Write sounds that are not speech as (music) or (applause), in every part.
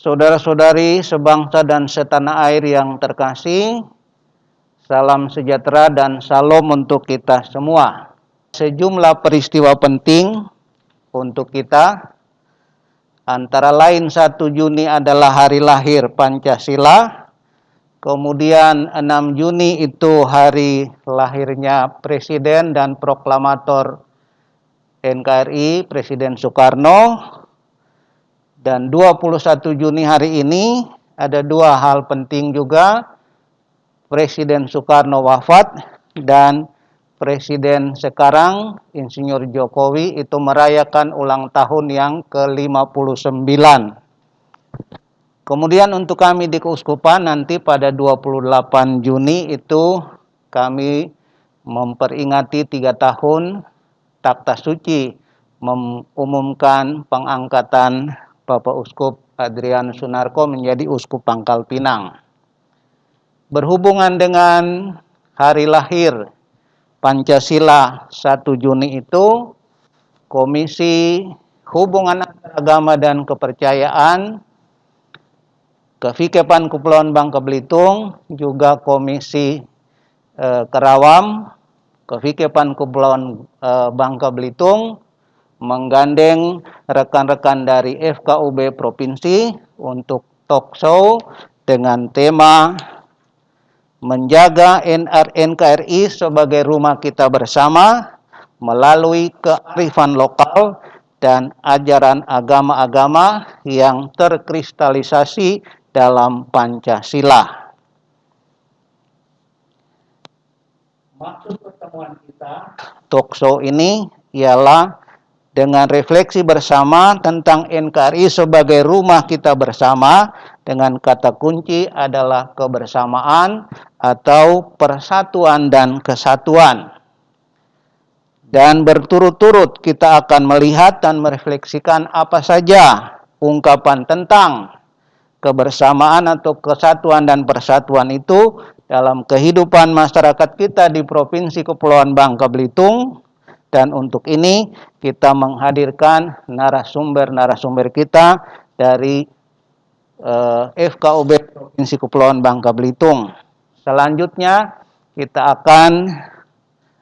Saudara-saudari sebangsa dan setanah air yang terkasih, salam sejahtera dan salam untuk kita semua. Sejumlah peristiwa penting untuk kita, antara lain 1 Juni adalah hari lahir Pancasila, kemudian 6 Juni itu hari lahirnya Presiden dan Proklamator NKRI, Presiden Soekarno, dan 21 Juni hari ini ada dua hal penting juga. Presiden Soekarno wafat dan Presiden sekarang Insinyur Jokowi itu merayakan ulang tahun yang ke-59. Kemudian untuk kami di keuskupan nanti pada 28 Juni itu kami memperingati tiga tahun takta suci mengumumkan pengangkatan Bapak Uskup Adrian Sunarko menjadi Uskup Pangkal Pinang. Berhubungan dengan hari lahir Pancasila 1 Juni itu, Komisi Hubungan Agama dan Kepercayaan Kevikepan Kepulauan Bangka Belitung, juga Komisi eh, Kerawam, Kevikepan Kepulauan eh, Bangka Belitung, menggandeng rekan-rekan dari FKUB Provinsi untuk talk show dengan tema menjaga NKRI sebagai rumah kita bersama melalui kearifan lokal dan ajaran agama-agama yang terkristalisasi dalam Pancasila. Maksud pertemuan kita talk show ini ialah dengan refleksi bersama tentang NKRI sebagai rumah kita bersama dengan kata kunci adalah kebersamaan atau persatuan dan kesatuan. Dan berturut-turut kita akan melihat dan merefleksikan apa saja ungkapan tentang kebersamaan atau kesatuan dan persatuan itu dalam kehidupan masyarakat kita di Provinsi Kepulauan Bangka Belitung dan untuk ini kita menghadirkan narasumber-narasumber kita dari eh, FKUB Provinsi Kepulauan Bangka Belitung. Selanjutnya kita akan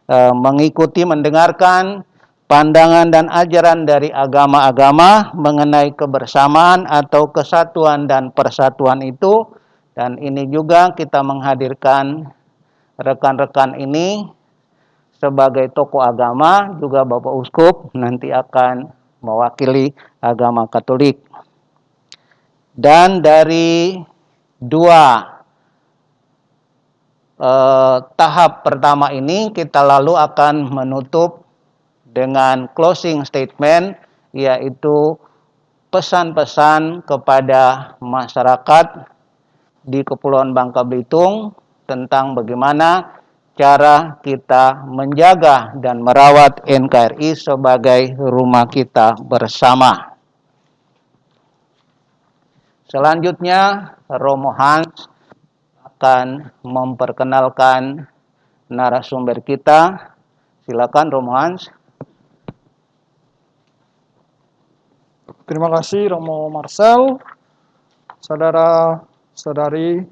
uh, mengikuti mendengarkan pandangan dan ajaran dari agama-agama mengenai kebersamaan atau kesatuan dan persatuan itu dan ini juga kita menghadirkan rekan-rekan ini sebagai tokoh agama juga Bapak Uskup nanti akan mewakili agama Katolik. Dan dari dua eh, tahap pertama ini kita lalu akan menutup dengan closing statement yaitu pesan-pesan kepada masyarakat di Kepulauan Bangka Belitung tentang bagaimana cara kita menjaga dan merawat NKRI sebagai rumah kita bersama. Selanjutnya, Romo Hans akan memperkenalkan narasumber kita. Silakan Romo Hans. Terima kasih Romo Marcel, saudara-saudari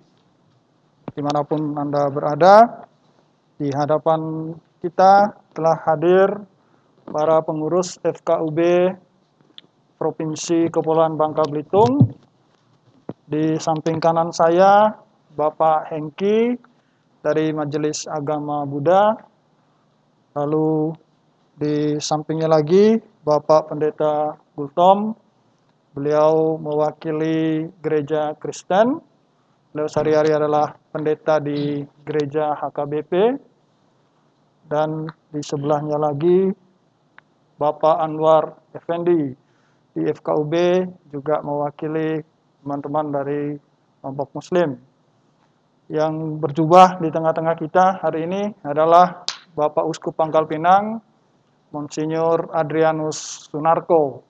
di mana pun Anda berada. Di hadapan kita telah hadir para pengurus FKUB Provinsi Kepulauan Bangka Belitung. Di samping kanan saya, Bapak Hengki dari Majelis Agama Buddha. Lalu di sampingnya lagi, Bapak Pendeta Gultom. Beliau mewakili gereja Kristen. Beliau sehari-hari adalah pendeta di gereja HKBP dan di sebelahnya lagi Bapak Anwar Effendi di FKUB juga mewakili teman-teman dari kelompok muslim. Yang berjubah di tengah-tengah kita hari ini adalah Bapak Uskup Pangkal Pinang Monsinyur Adrianus Sunarko.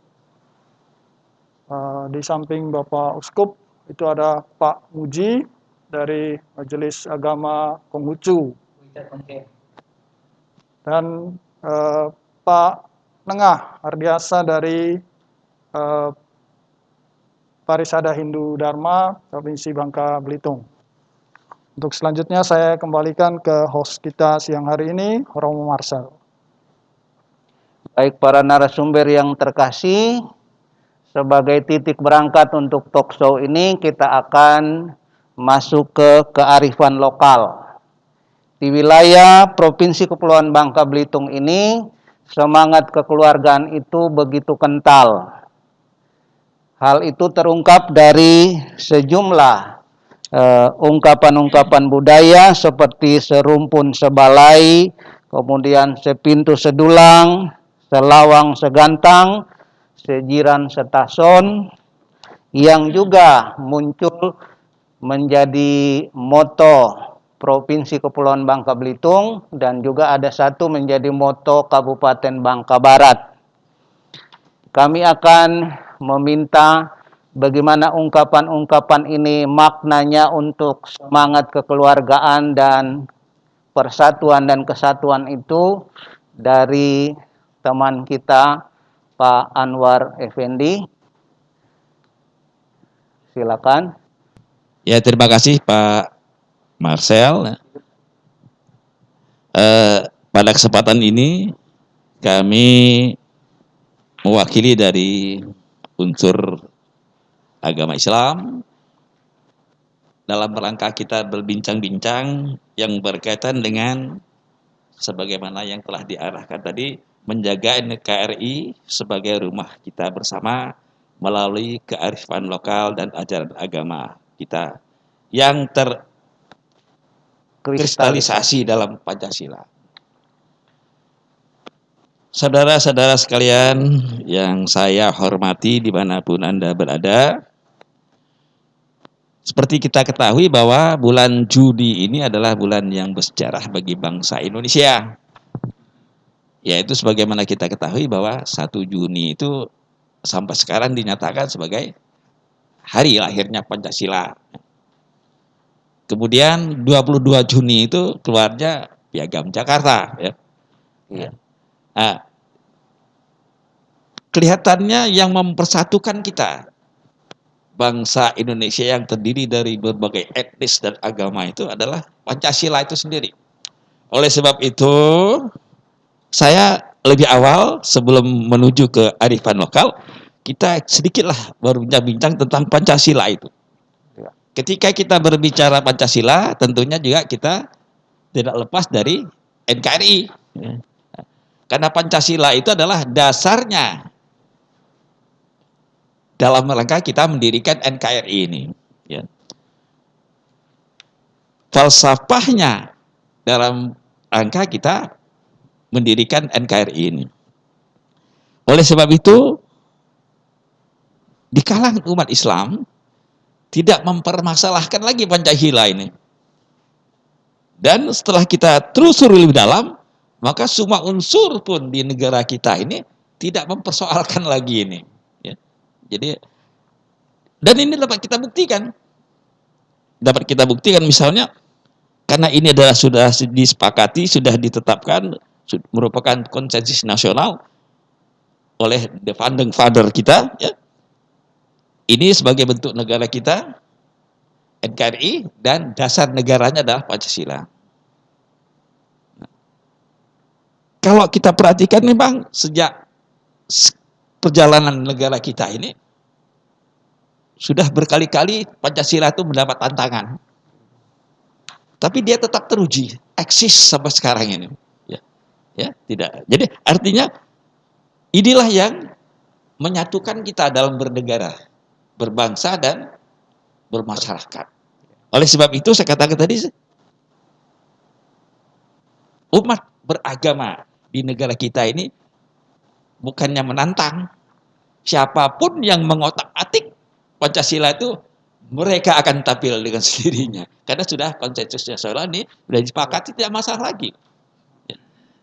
Uh, di samping Bapak Uskup itu ada Pak Muji dari Majelis Agama Konghucu. Dan eh, Pak Nengah Ardiasa dari eh, Parisada Hindu Dharma Provinsi Bangka Belitung. Untuk selanjutnya saya kembalikan ke host kita siang hari ini, Romo Marcel. Baik para narasumber yang terkasih, sebagai titik berangkat untuk talk show ini kita akan masuk ke kearifan lokal. Di wilayah Provinsi Kepulauan Bangka Belitung ini, semangat kekeluargaan itu begitu kental. Hal itu terungkap dari sejumlah Eh, ungkapan-ungkapan uh, budaya seperti serumpun sebalai, kemudian sepintu sedulang, selawang segantang, sejiran setason, yang juga muncul menjadi moto Provinsi Kepulauan Bangka Belitung dan juga ada satu menjadi moto Kabupaten Bangka Barat. Kami akan meminta bagaimana ungkapan-ungkapan ini maknanya untuk semangat kekeluargaan dan persatuan dan kesatuan itu dari teman kita Pak Anwar Effendi. Silakan. Ya, terima kasih Pak Marcel. Eh, pada kesempatan ini kami mewakili dari unsur agama Islam dalam rangka kita berbincang-bincang yang berkaitan dengan sebagaimana yang telah diarahkan tadi menjaga NKRI sebagai rumah kita bersama melalui kearifan lokal dan ajaran agama kita yang terkristalisasi dalam Pancasila. Saudara-saudara sekalian yang saya hormati di mana pun Anda berada, seperti kita ketahui bahwa bulan Juni ini adalah bulan yang bersejarah bagi bangsa Indonesia. Yaitu sebagaimana kita ketahui bahwa 1 Juni itu sampai sekarang dinyatakan sebagai hari lahirnya Pancasila. Kemudian 22 Juni itu keluarnya Piagam Jakarta. Ya. ya. Nah, kelihatannya yang mempersatukan kita bangsa Indonesia yang terdiri dari berbagai etnis dan agama itu adalah Pancasila itu sendiri. Oleh sebab itu, saya lebih awal sebelum menuju ke arifan lokal, kita sedikitlah berbincang-bincang tentang Pancasila itu. Ya. Ketika kita berbicara Pancasila, tentunya juga kita tidak lepas dari NKRI. Ya. Karena Pancasila itu adalah dasarnya dalam rangka kita mendirikan NKRI ini. Ya. Falsafahnya dalam rangka kita mendirikan NKRI ini. Oleh sebab itu, di kalangan umat Islam tidak mempermasalahkan lagi Pancasila ini. Dan setelah kita telusuri lebih dalam, maka semua unsur pun di negara kita ini tidak mempersoalkan lagi ini. Jadi dan ini dapat kita buktikan. Dapat kita buktikan misalnya karena ini adalah sudah disepakati, sudah ditetapkan merupakan konsensus nasional oleh the founding father kita ya. Ini sebagai bentuk negara kita NKRI dan dasar negaranya adalah Pancasila. Kalau kita perhatikan memang sejak perjalanan negara kita ini sudah berkali-kali Pancasila itu mendapat tantangan. Tapi dia tetap teruji, eksis sampai sekarang ini. Ya, ya tidak. Jadi artinya inilah yang menyatukan kita dalam bernegara, berbangsa dan bermasyarakat. Oleh sebab itu saya katakan tadi, umat beragama di negara kita ini bukannya menantang, siapa pun yang mengotak-atik Pancasila itu mereka akan tampil dengan (laughs) sendirinya. Karena sudah konsensus nasional ini sudah disepakati tidak masalah lagi.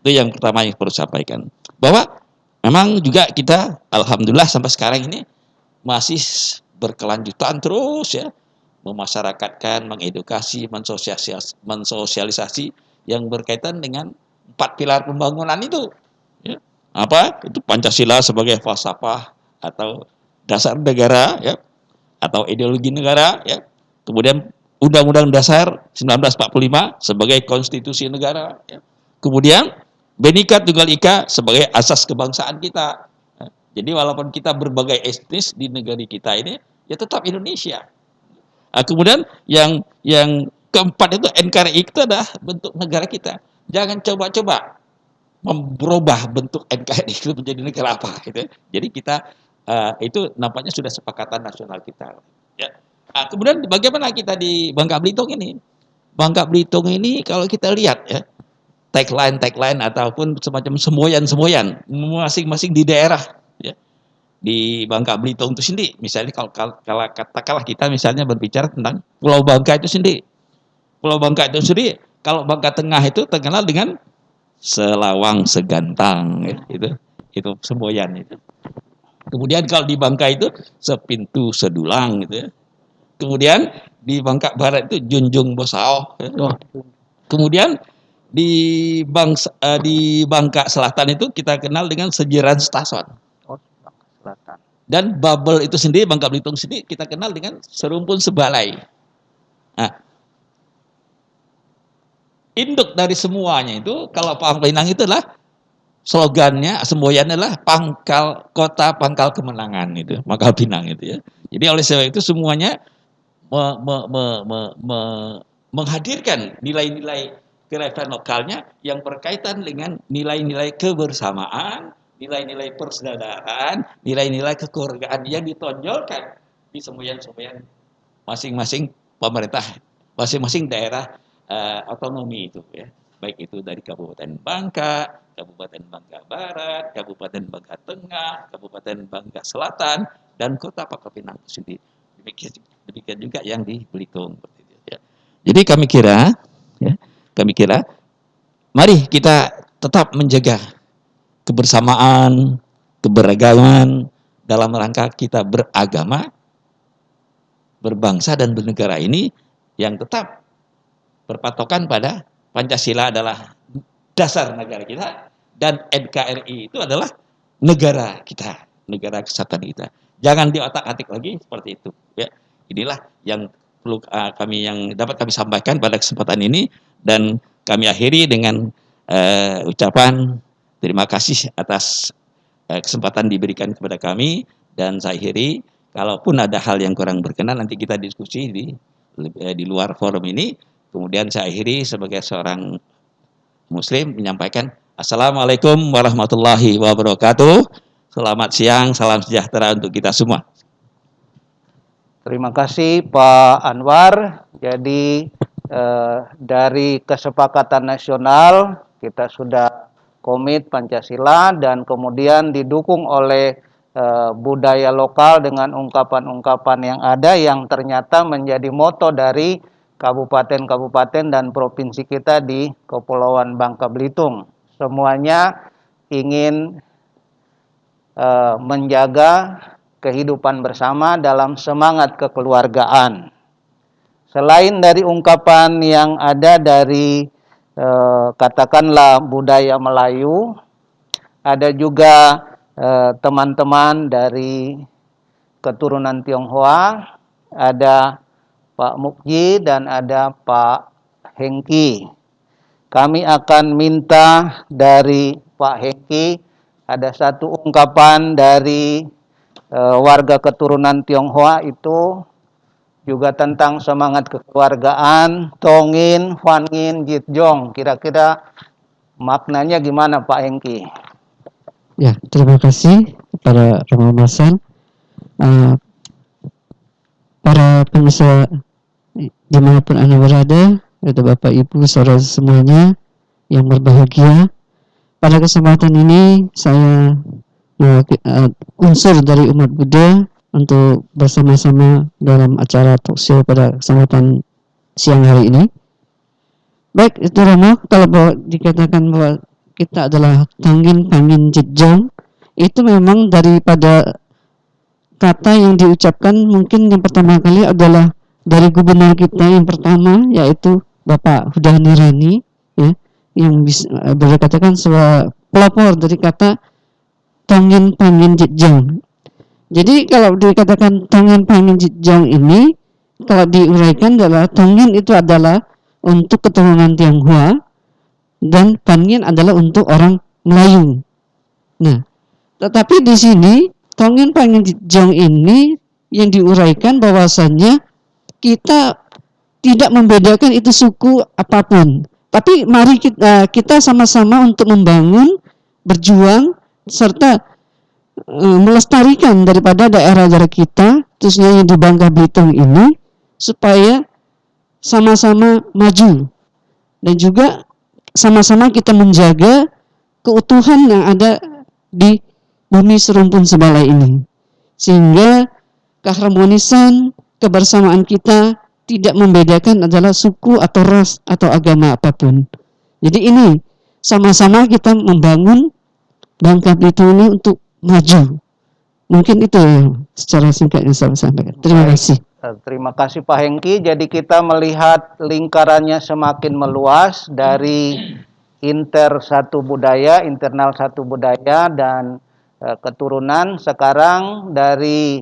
Itu yang pertama yang perlu sampaikan. Bahwa memang juga kita alhamdulillah sampai sekarang ini masih berkelanjutan terus ya memasyarakatkan, mengedukasi, mensosialisasi, mensosialisasi yang berkaitan dengan empat pilar pembangunan itu. Ya. Apa? Itu Pancasila sebagai falsafah atau dasar negara ya atau ideologi negara ya. Kemudian Undang-Undang Dasar 1945 sebagai konstitusi negara ya. Kemudian Bhinneka Tunggal Ika sebagai asas kebangsaan kita. Jadi walaupun kita berbagai etnis di negara kita ini ya tetap Indonesia. Nah, kemudian yang yang keempat itu NKRI itu adalah bentuk negara kita. Jangan coba-coba merubah bentuk NKRI itu menjadi negara apa gitu. Jadi kita uh, itu nampaknya sudah sepakatan nasional kita. Ya. Nah, kemudian bagaimana kita di Bangka Belitung ini? Bangka Belitung ini kalau kita lihat ya tagline tagline ataupun semacam semboyan-semboyan masing-masing di daerah. Di Bangka Belitung itu sendiri, misalnya kalau, kalau, kalau katakanlah kita misalnya berbicara tentang Pulau Bangka itu sendiri. Pulau Bangka itu sendiri, kalau Bangka Tengah itu terkenal dengan selawang segantang itu itu semboyan itu. Kemudian kalau di Bangka itu sepintu sedulang gitu ya. Kemudian di Bangka Barat itu Junjung Bosao. Ya. Kemudian di Bangsa, uh, di Bangka Selatan itu kita kenal dengan Sejiran Stason. Dan Babel itu sendiri Bangka Belitung sendiri kita kenal dengan Serumpun Sebalai. Nah, induk dari semuanya itu kalau Pangkal Pinang itu adalah slogannya semboyannya adalah pangkal kota pangkal kemenangan itu Pangkal Pinang itu ya jadi oleh sebab itu semuanya me, me, me, me, me, menghadirkan nilai-nilai kerajaan lokalnya yang berkaitan dengan nilai-nilai kebersamaan nilai-nilai persaudaraan nilai-nilai kekeluargaan yang ditonjolkan di semboyan-semboyan masing-masing pemerintah masing-masing daerah uh, otonomi itu ya baik itu dari Kabupaten Bangka, Kabupaten Bangka Barat, Kabupaten Bangka Tengah, Kabupaten Bangka Selatan, dan Kota Pangkal Pinang sendiri. Demikian, demikian juga yang di Belitung. Ya. Jadi kami kira, ya, kami kira, mari kita tetap menjaga kebersamaan, keberagaman dalam rangka kita beragama, berbangsa dan bernegara ini yang tetap berpatokan pada Pancasila adalah dasar negara kita dan NKRI itu adalah negara kita, negara kesatuan kita. Jangan diotak-atik lagi seperti itu. Ya, inilah yang perlu uh, kami yang dapat kami sampaikan pada kesempatan ini dan kami akhiri dengan uh, ucapan terima kasih atas uh, kesempatan diberikan kepada kami dan saya akhiri kalaupun ada hal yang kurang berkenan nanti kita diskusi di di luar forum ini Kemudian saya akhiri sebagai seorang muslim menyampaikan Assalamualaikum warahmatullahi wabarakatuh. Selamat siang, salam sejahtera untuk kita semua. Terima kasih Pak Anwar. Jadi eh, dari kesepakatan nasional kita sudah komit Pancasila dan kemudian didukung oleh eh, budaya lokal dengan ungkapan-ungkapan yang ada yang ternyata menjadi moto dari kabupaten-kabupaten dan provinsi kita di Kepulauan Bangka Belitung. Semuanya ingin uh, menjaga kehidupan bersama dalam semangat kekeluargaan. Selain dari ungkapan yang ada dari uh, katakanlah budaya Melayu, ada juga eh, teman-teman dari keturunan Tionghoa, ada Pak Mukji dan ada Pak Hengki. Kami akan minta dari Pak Hengki ada satu ungkapan dari e, warga keturunan Tionghoa itu juga tentang semangat kekeluargaan, Tongin, Huangin, Jitjong. Kira-kira maknanya gimana Pak Hengki? Ya, terima kasih kepada Romo. Uh, para pengusaha di mana pun anda berada, ada Bapak Ibu, saudara semuanya yang berbahagia. Pada kesempatan ini saya uh, unsur dari umat Buddha untuk bersama-sama dalam acara talkshow pada kesempatan siang hari ini. Baik, itu Romo, kalau bahwa dikatakan bahwa kita adalah Tanggin Pangin Jejong, itu memang daripada kata yang diucapkan mungkin yang pertama kali adalah dari gubernur kita yang pertama yaitu Bapak Huda Nirani ya yang bisa eh, boleh katakan sebuah pelopor dari kata tongin pangin jejang Jadi kalau dikatakan Tongen Pangen Jong ini kalau diuraikan adalah Tongen itu adalah untuk keturunan Tionghoa dan Pangen adalah untuk orang Melayu. Nah, tetapi di sini Tongen Pangen Jong ini yang diuraikan bahwasannya kita tidak membedakan itu suku apa pun. Tapi mari kita kita sama-sama untuk membangun, berjuang serta uh, melestarikan daripada daerah-daerah kita, khususnya di Bangka Belitung ini supaya sama-sama maju dan juga sama-sama kita menjaga keutuhan yang ada di bumi serumpun sebalai ini. Sehingga keharmonisan, kebersamaan kita tidak membedakan adalah suku atau ras atau agama apa pun. Jadi ini sama-sama kita membangun Bangka Belitung ini untuk maju. Mungkin itu yang secara singkat yang saya sampaikan. Terima kasih. Eh, terima kasih Pak Hengki. Jadi kita melihat lingkarannya semakin meluas dari inter satu budaya, internal satu budaya dan uh, keturunan. Sekarang dari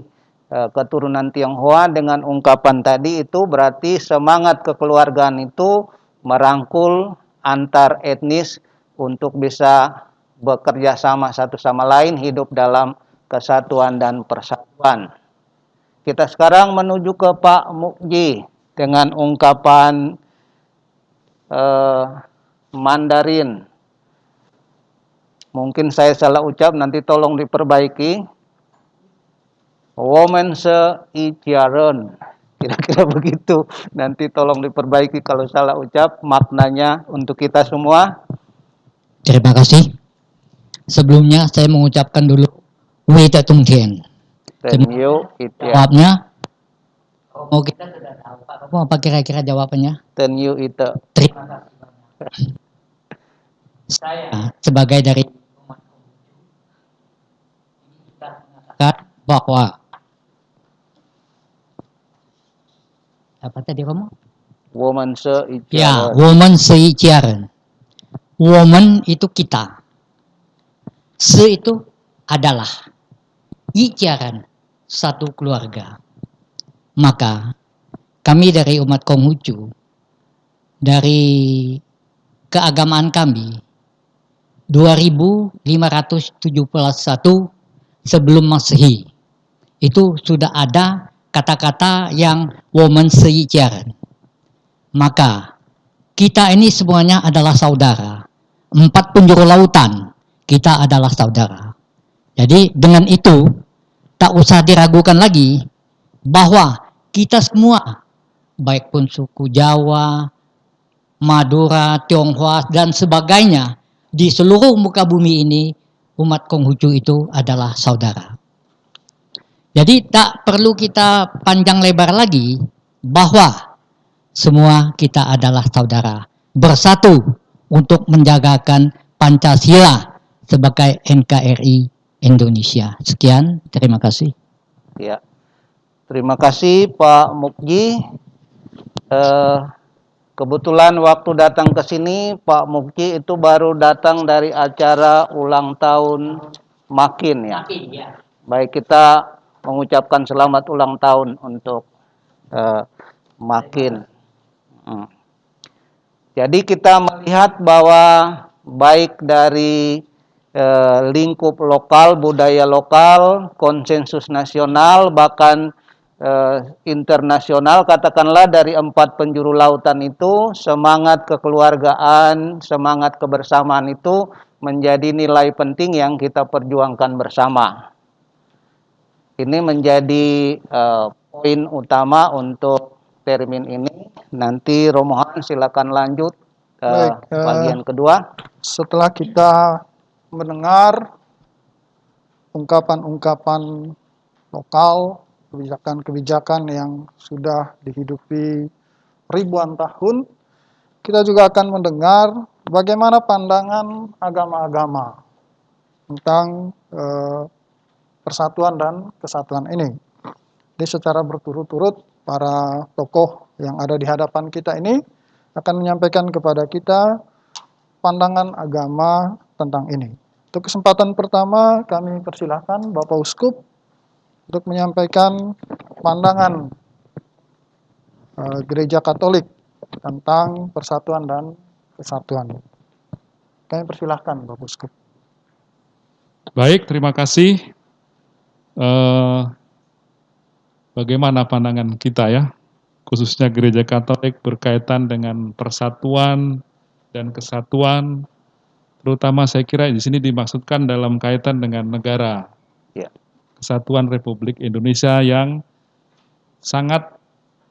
uh, keturunan Tionghoa dengan ungkapan tadi itu berarti semangat kekeluargaan itu merangkul antar etnis untuk bisa bekerja sama satu sama lain hidup dalam kesatuan dan persatuan. Kita sekarang menuju ke Pak Mukji dengan ungkapan eh, Mandarin. Mungkin saya salah ucap, nanti tolong diperbaiki. Woman se ijaran. (laughs) Kira-kira begitu. Nanti tolong diperbaiki kalau salah ucap maknanya untuk kita semua. Terima kasih. Sebelumnya saya mengucapkan dulu Wei Tung Tian. Tenyu itu Jawabnya, oh kita sudah tahu Pak Kamu apa kira-kira jawabannya? Tenyu itu. Terima kasih. Saya sebagai dari kita mengatakan bahwa apa tadi kamu? Woman se Ya, woman seijiaran. Woman itu kita. Se itu adalah. Ijaran satu keluarga. Maka kami dari umat Konghucu, dari keagamaan kami, 2571 sebelum Masehi, itu sudah ada kata-kata yang woman seijaran. Maka kita ini semuanya adalah saudara. Empat penjuru lautan, kita adalah saudara. Jadi dengan itu, tak usah diragukan lagi bahwa kita semua, baik pun suku Jawa, Madura, Tionghoa, dan sebagainya, di seluruh muka bumi ini, umat Konghucu itu adalah saudara. Jadi tak perlu kita panjang lebar lagi bahwa semua kita adalah saudara. Bersatu untuk menjagakan Pancasila sebagai NKRI Indonesia. Sekian, terima kasih. Ya. Terima kasih Pak Mukji. Eh, kebetulan waktu datang ke sini Pak Mukji itu baru datang dari acara ulang tahun Makin ya. Baik kita mengucapkan selamat ulang tahun untuk eh, Makin. Hmm. Jadi kita melihat bahwa baik dari eh, lingkup lokal, budaya lokal, konsensus nasional, bahkan eh, internasional, katakanlah dari empat penjuru lautan itu, semangat kekeluargaan, semangat kebersamaan itu menjadi nilai penting yang kita perjuangkan bersama. Ini menjadi eh, poin utama untuk termin ini. Nanti Romohan silakan lanjut ke Baik, eh, bagian kedua. Setelah kita mendengar ungkapan-ungkapan lokal, kebijakan-kebijakan yang sudah dihidupi ribuan tahun, kita juga akan mendengar bagaimana pandangan agama-agama tentang eh, persatuan dan kesatuan ini. Jadi secara berturut-turut para tokoh yang ada di hadapan kita ini akan menyampaikan kepada kita pandangan agama tentang ini. Untuk kesempatan pertama kami persilahkan Bapak Uskup untuk menyampaikan pandangan eh, Gereja Katolik tentang persatuan dan kesatuan. Kami persilahkan Bapak Uskup. Baik, terima kasih. Eh, bagaimana pandangan kita ya, khususnya gereja Katolik berkaitan dengan persatuan dan kesatuan, terutama saya kira di sini dimaksudkan dalam kaitan dengan negara. Ya. Kesatuan Republik Indonesia yang sangat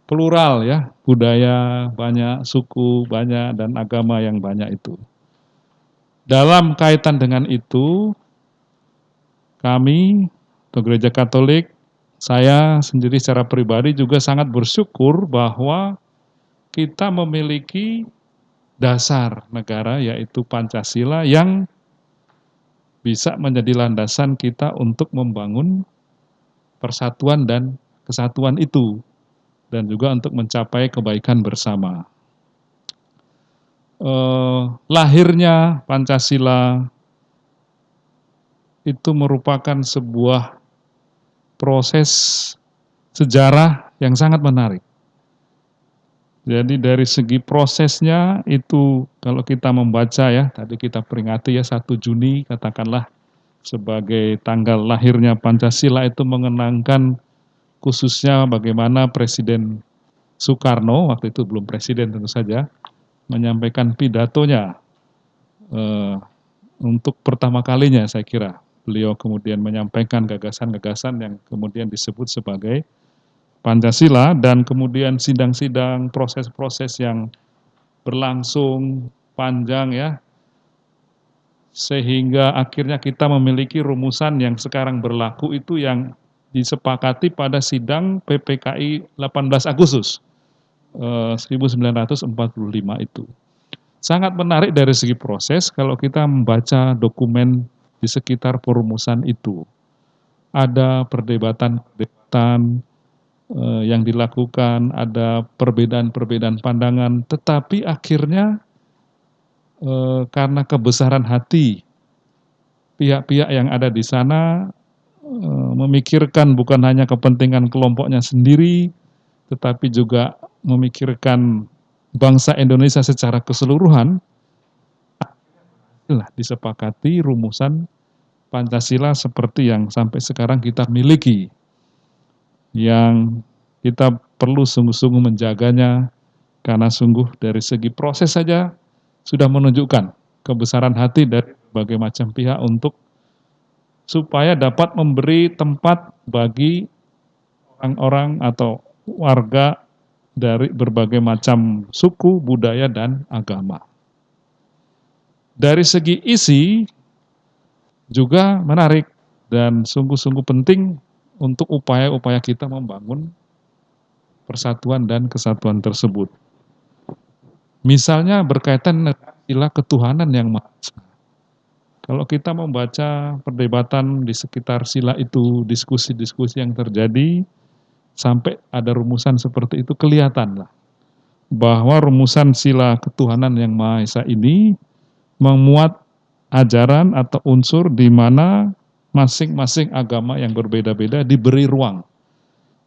plural ya, budaya banyak, suku banyak, dan agama yang banyak itu. Dalam kaitan dengan itu, kami atau gereja Katolik, saya sendiri secara pribadi juga sangat bersyukur bahwa kita memiliki dasar negara yaitu Pancasila yang bisa menjadi landasan kita untuk membangun persatuan dan kesatuan itu dan juga untuk mencapai kebaikan bersama. Eh, lahirnya Pancasila itu merupakan sebuah proses sejarah yang sangat menarik. Jadi dari segi prosesnya itu kalau kita membaca ya, tadi kita peringati ya 1 Juni katakanlah sebagai tanggal lahirnya Pancasila itu mengenangkan khususnya bagaimana Presiden Soekarno, waktu itu belum presiden tentu saja, menyampaikan pidatonya eh, untuk pertama kalinya saya kira. Beliau kemudian menyampaikan gagasan-gagasan yang kemudian disebut sebagai Pancasila dan kemudian sidang-sidang proses-proses yang berlangsung panjang ya sehingga akhirnya kita memiliki rumusan yang sekarang berlaku itu yang disepakati pada sidang PPKI 18 Agustus eh, 1945 itu. Sangat menarik dari segi proses kalau kita membaca dokumen di sekitar perumusan itu. Ada perdebatan-perdebatan yang dilakukan, ada perbedaan-perbedaan pandangan, tetapi akhirnya eh, karena kebesaran hati pihak-pihak yang ada di sana eh, memikirkan bukan hanya kepentingan kelompoknya sendiri, tetapi juga memikirkan bangsa Indonesia secara keseluruhan, lah disepakati rumusan Pancasila seperti yang sampai sekarang kita miliki. Yang kita perlu sungguh-sungguh menjaganya karena sungguh dari segi proses saja sudah menunjukkan kebesaran hati dari berbagai macam pihak untuk supaya dapat memberi tempat bagi orang-orang atau warga dari berbagai macam suku, budaya, dan agama. Dari segi isi juga menarik dan sungguh-sungguh penting untuk upaya-upaya kita membangun persatuan dan kesatuan tersebut. Misalnya berkaitan istilah ketuhanan yang maha. Kalau kita membaca perdebatan di sekitar sila itu, diskusi-diskusi yang terjadi, sampai ada rumusan seperti itu, kelihatan lah bahwa rumusan sila ketuhanan yang Maha Esa ini memuat ajaran atau unsur di mana masing-masing agama yang berbeda-beda diberi ruang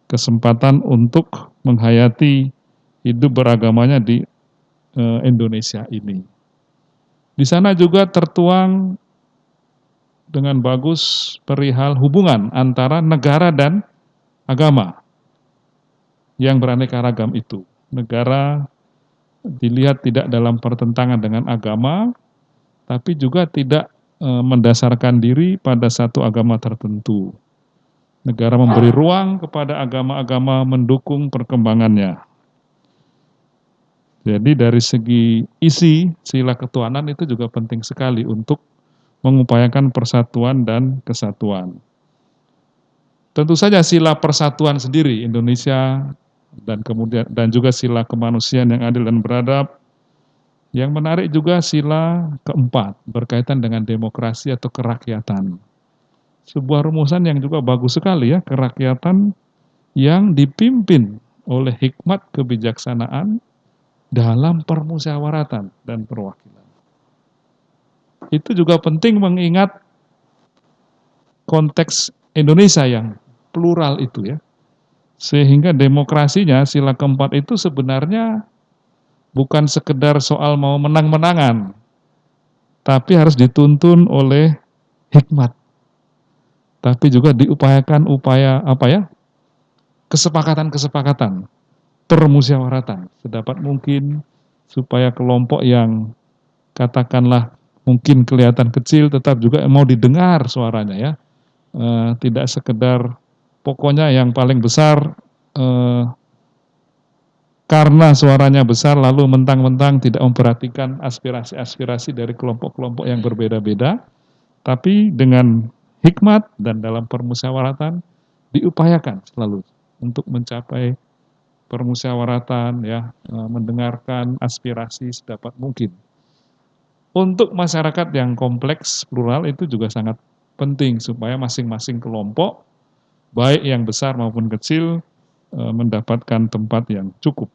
kesempatan untuk menghayati hidup beragamanya di eh, Indonesia ini. Di sana juga tertuang dengan bagus perihal hubungan antara negara dan agama yang beraneka ragam itu. Negara dilihat tidak dalam pertentangan dengan agama, tapi juga tidak e, mendasarkan diri pada satu agama tertentu. Negara memberi ruang kepada agama-agama mendukung perkembangannya. Jadi dari segi isi sila ketuhanan itu juga penting sekali untuk mengupayakan persatuan dan kesatuan. Tentu saja sila persatuan sendiri Indonesia dan kemudian dan juga sila kemanusiaan yang adil dan beradab. Yang menarik juga sila keempat berkaitan dengan demokrasi atau kerakyatan. Sebuah rumusan yang juga bagus sekali ya, kerakyatan yang dipimpin oleh hikmat kebijaksanaan dalam permusyawaratan dan perwakilan. Itu juga penting mengingat konteks Indonesia yang plural itu ya. Sehingga demokrasinya sila keempat itu sebenarnya bukan sekedar soal mau menang-menangan, tapi harus dituntun oleh hikmat. Tapi juga diupayakan upaya apa ya? kesepakatan-kesepakatan, permusyawaratan sedapat mungkin supaya kelompok yang katakanlah mungkin kelihatan kecil tetap juga mau didengar suaranya ya. Eh, tidak sekedar pokoknya yang paling besar eh, karena suaranya besar lalu mentang-mentang tidak memperhatikan aspirasi-aspirasi dari kelompok-kelompok yang berbeda-beda, tapi dengan hikmat dan dalam permusyawaratan diupayakan selalu untuk mencapai permusyawaratan ya, eh, mendengarkan aspirasi sedapat mungkin. Untuk masyarakat yang kompleks plural itu juga sangat penting supaya masing-masing kelompok baik yang besar maupun kecil mendapatkan tempat yang cukup.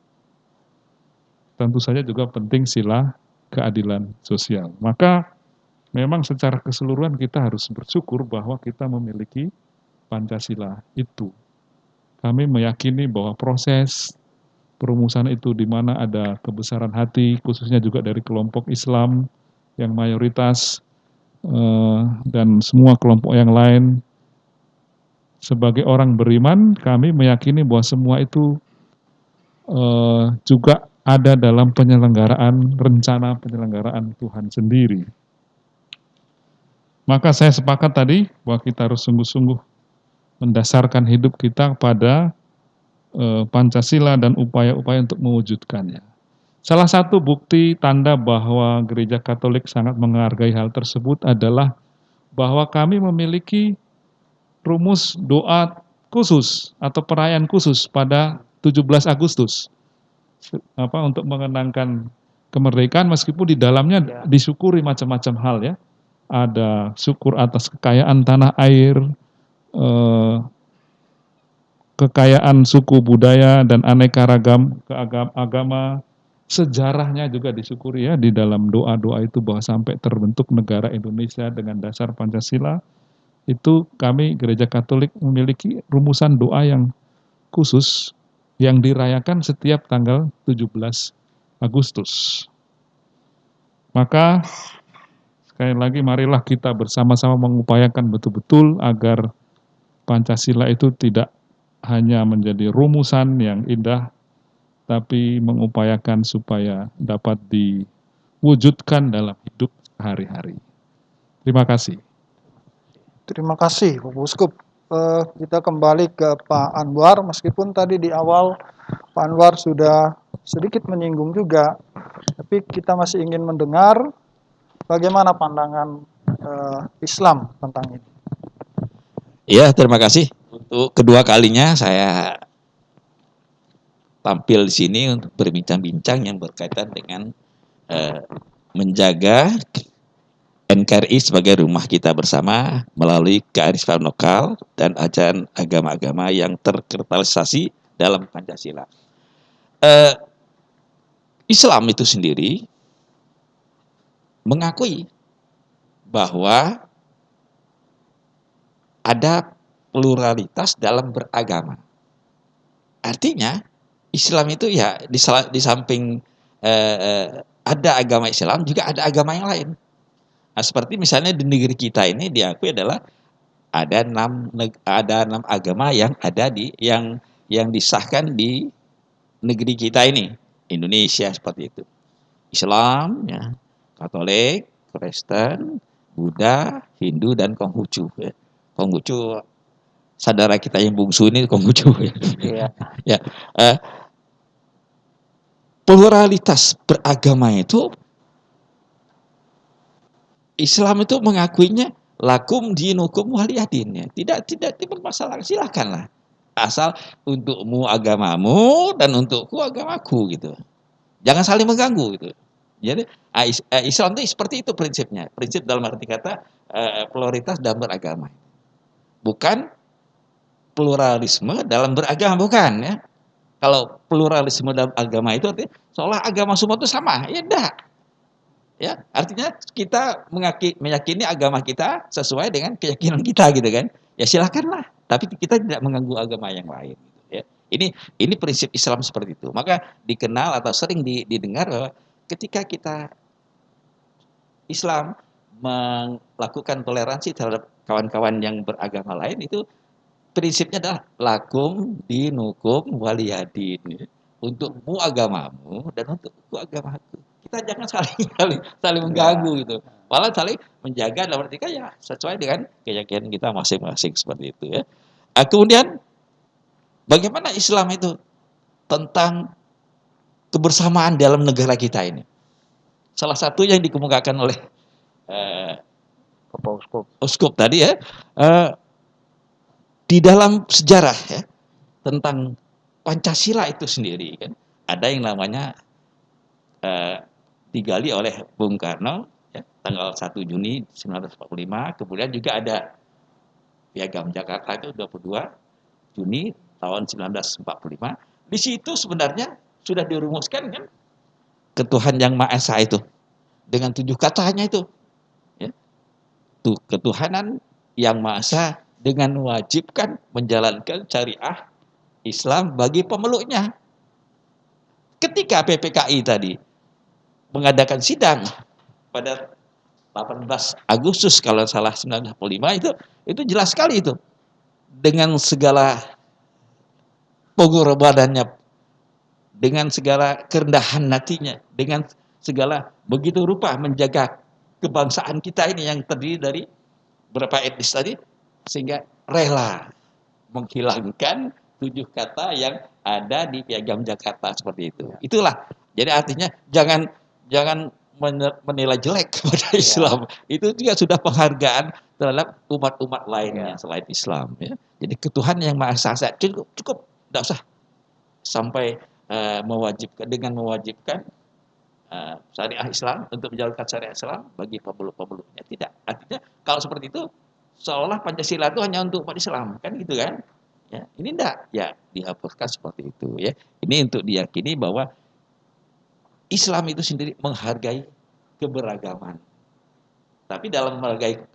Tentu saja juga penting sila keadilan sosial. Maka memang secara keseluruhan kita harus bersyukur bahwa kita memiliki Pancasila itu. Kami meyakini bahwa proses perumusan itu di mana ada kebesaran hati, khususnya juga dari kelompok Islam yang mayoritas eh, dan semua kelompok yang lain. Sebagai orang beriman, kami meyakini bahwa semua itu eh, juga ada dalam penyelenggaraan rencana penyelenggaraan Tuhan sendiri. Maka saya sepakat tadi bahwa kita harus sungguh-sungguh mendasarkan hidup kita pada eh, Pancasila dan upaya-upaya untuk mewujudkannya. Salah satu bukti tanda bahwa gereja Katolik sangat menghargai hal tersebut adalah bahwa kami memiliki rumus doa khusus atau perayaan khusus pada 17 Agustus apa untuk mengenangkan kemerdekaan meskipun di dalamnya disyukuri macam-macam hal ya. Ada syukur atas kekayaan tanah air, eh, kekayaan suku budaya dan aneka ragam keagam agama, sejarahnya juga disyukuri ya di dalam doa-doa itu bahwa sampai terbentuk negara Indonesia dengan dasar Pancasila itu kami gereja Katolik memiliki rumusan doa yang khusus yang dirayakan setiap tanggal 17 Agustus. Maka sekali lagi marilah kita bersama-sama mengupayakan betul-betul agar Pancasila itu tidak hanya menjadi rumusan yang indah, tapi mengupayakan supaya dapat diwujudkan dalam hidup sehari-hari. Terima kasih. Terima kasih, Bapak Uskup. Eh, kita kembali ke Pak Anwar, meskipun tadi di awal Pak Anwar sudah sedikit menyinggung juga, tapi kita masih ingin mendengar bagaimana pandangan eh, Islam tentang ini. Ya, terima kasih. Untuk kedua kalinya saya tampil di sini untuk berbincang-bincang yang berkaitan dengan eh, menjaga NKRI sebagai rumah kita bersama melalui kearifan lokal dan ajaran agama-agama yang terkristalisasi dalam Pancasila. Eh, Islam itu sendiri mengakui bahwa ada pluralitas dalam beragama. Artinya Islam itu ya di, di samping eh, eh, ada agama Islam juga ada agama yang lain. Nah, seperti misalnya di negeri kita ini diakui adalah ada enam ada enam agama yang ada di yang yang disahkan di negeri kita ini Indonesia seperti itu. Islam, ya, Katolik, Kristen, Buddha, Hindu dan Konghucu. Ya. Konghucu saudara kita yang bungsu ini Konghucu. (laughs) Ya. Iya. ya. Eh, pluralitas beragama itu Islam itu mengakuinya lakum dinukum waliyadin ya. Tidak tidak dipermasalahkan silakanlah. Asal untukmu agamamu dan untukku agamaku gitu. Jangan saling mengganggu gitu. Jadi Islam itu seperti itu prinsipnya. Prinsip dalam arti kata uh, pluralitas dalam beragama. Bukan pluralisme dalam beragama bukan ya. Kalau pluralisme dalam agama itu artinya seolah agama semua itu sama. Ya enggak. Ya, artinya kita meyakini agama kita sesuai dengan keyakinan kita gitu kan. Ya silakanlah. tapi kita tidak mengganggu agama yang lain. gitu ya. Ini ini prinsip Islam seperti itu. Maka dikenal atau sering di- didengar ketika kita Islam melakukan toleransi terhadap kawan-kawan yang beragama lain itu prinsipnya adalah lakum dinukum waliyadin untukmu agamamu dan untukku agamaku. Kita jangan (laughs) saling saling, saling mengganggu gitu. Malah saling menjaga dalam arti ya sesuai dengan keyakinan kita masing-masing seperti itu ya. Ah, kemudian bagaimana Islam itu tentang kebersamaan dalam negara kita ini? Salah satu yang dikemukakan oleh eh. Uskup tadi ya. Eh, di dalam sejarah ya tentang Pancasila itu sendiri kan? Ada yang namanya eh, digali oleh Bung Karno ya, tanggal 1 Juni 1945 kemudian juga ada Piagam Jakarta itu 22 Juni tahun 1945 di situ sebenarnya sudah dirumuskan kan ketuhan yang Maha Esa itu dengan tujuh katanya itu ya. Tuh, ketuhanan yang Maha Esa dengan mewajibkan menjalankan syariah Islam bagi pemeluknya. Ketika PPKI tadi mengadakan sidang pada 18 Agustus kalau salah 1945 itu itu jelas sekali itu dengan segala pengorbanannya dengan segala kerendahan hatinya dengan segala begitu rupa menjaga kebangsaan kita ini yang terdiri dari berapa etnis tadi sehingga rela menghilangkan tujuh kata yang ada di piagam Jakarta seperti itu. Itulah. Jadi artinya jangan jangan men- menilai jelek (laughs) kepada Islam. Itu juga sudah penghargaan terhadap umat-umat lainnya selain Islam ya. Jadi ketuhan yang Maha Esa cukup cukup tidak usah sampai eh, mewajibkan dengan mewajibkan eh, syariah Islam untuk menjalankan syariah Islam bagi pemeluk-pemeluknya tidak. Artinya kalau seperti itu seolah Pancasila itu hanya untuk umat Islam kan gitu kan? Ya, ini enggak ya dihapuskan seperti itu ya. Ini untuk diyakini bahwa Islam itu sendiri menghargai keberagaman. Tapi dalam menghargai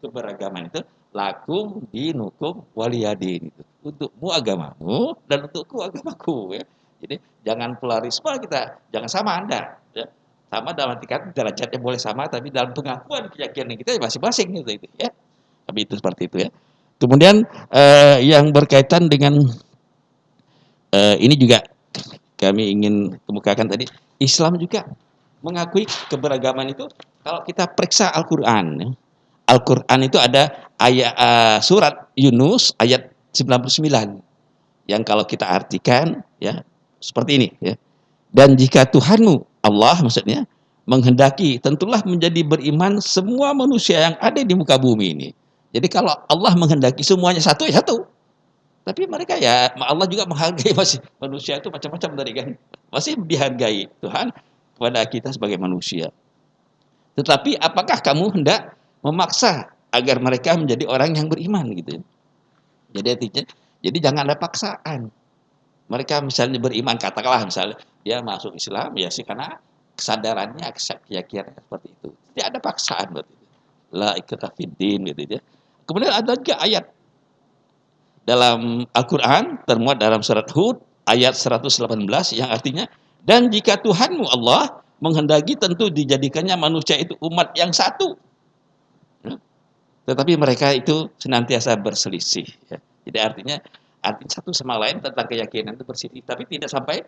keberagaman itu lakum dinukum waliyadin itu. Untukmu agamamu dan untukku agamaku ya. Jadi jangan polarisme kita, jangan sama Anda ya. Sama dalam kata derajatnya boleh sama tapi dalam pengakuan keyakinan kita masing-masing gitu itu ya. Tapi itu seperti itu ya. Kemudian eh, yang berkaitan dengan eh, ini juga kami ingin kemukakan tadi Islam juga mengakui keberagaman itu kalau kita periksa Al-Qur'an ya. Al-Qur'an itu ada ayat eh, surat Yunus ayat 99 yang kalau kita artikan ya seperti ini ya. Dan jika Tuhanmu Allah maksudnya menghendaki tentulah menjadi beriman semua manusia yang ada di muka bumi ini. Jadi kalau Allah menghendaki semuanya satu ya satu. Tapi mereka ya Allah juga menghargai (laughs) masih manusia itu macam-macam dari kan. Masih dihargai Tuhan kepada kita sebagai manusia. Tetapi apakah kamu hendak memaksa agar mereka menjadi orang yang beriman gitu. Jadi artinya jadi jangan ada paksaan. Mereka misalnya beriman katakanlah misalnya dia masuk Islam ya sih karena kesadarannya keyakinan seperti itu. Tidak ada paksaan berarti. La fiddin gitu ya. Kemudian ada juga ayat dalam Al-Quran termuat dalam surat Hud ayat 118 yang artinya dan jika Tuhanmu Allah menghendaki tentu dijadikannya manusia itu umat yang satu. Ya. Tetapi mereka itu senantiasa berselisih. Ya. Jadi artinya artinya satu sama lain tentang keyakinan itu berselisih, tapi tidak sampai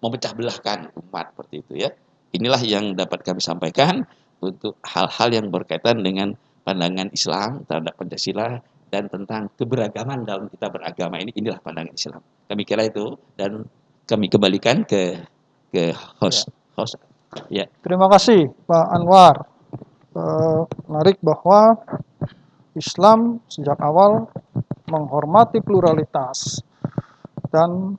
memecah belahkan umat seperti itu ya. Inilah yang dapat kami sampaikan untuk hal-hal yang berkaitan dengan pandangan Islam terhadap Pancasila dan tentang keberagaman dalam kita beragama ini inilah pandangan Islam. Kami kira itu dan kami kembalikan ke ke host host ya. Terima kasih Pak Anwar. Eh, menarik bahwa Islam sejak awal menghormati pluralitas dan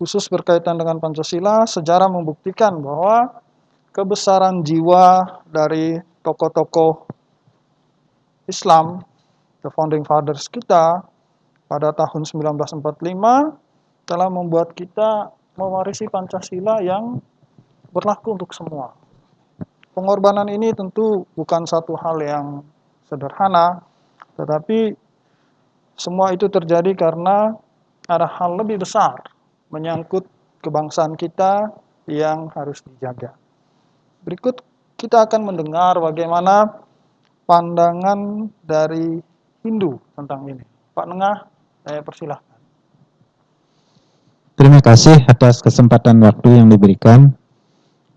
khusus berkaitan dengan Pancasila, sejarah membuktikan bahwa kebesaran jiwa dari tokoh-tokoh Islam, the founding fathers kita pada tahun 1945 telah membuat kita mewarisi Pancasila yang berlaku untuk semua. Pengorbanan ini tentu bukan satu hal yang sederhana, tetapi semua itu terjadi karena ada hal lebih besar menyangkut kebangsaan kita yang harus dijaga. Berikut kita akan mendengar bagaimana pandangan dari Hindu tentang ini. Pak Nengah, saya persilahkan. Terima kasih atas kesempatan waktu yang diberikan.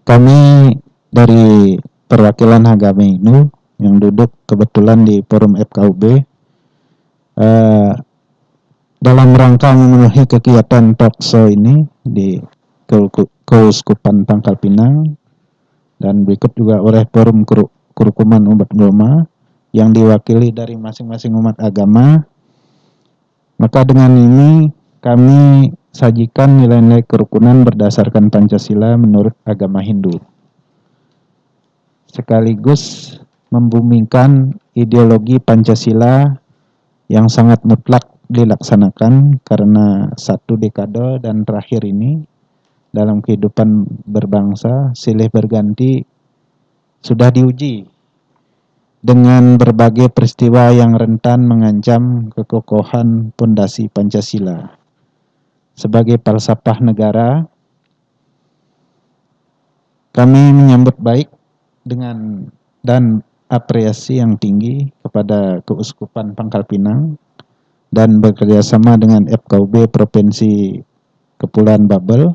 Kami dari perwakilan agama Hindu yang duduk kebetulan di forum FKUB eh, dalam rangka memenuhi kegiatan talkshow ini di Keuskupan Pangkal Pinang dan berikut juga oleh forum kerukuman umat agama yang diwakili dari masing-masing umat agama. Maka dengan ini kami sajikan nilai-nilai kerukunan berdasarkan Pancasila menurut agama Hindu. Sekaligus membumikan ideologi Pancasila yang sangat mutlak dilaksanakan karena satu dekade dan terakhir ini dalam kehidupan berbangsa silih berganti sudah diuji dengan berbagai peristiwa yang rentan mengancam kekokohan pondasi Pancasila. Sebagai falsafah negara, kami menyambut baik dengan dan apresiasi yang tinggi kepada Keuskupan Pangkal Pinang dan bekerjasama dengan FKUB Provinsi Kepulauan Babel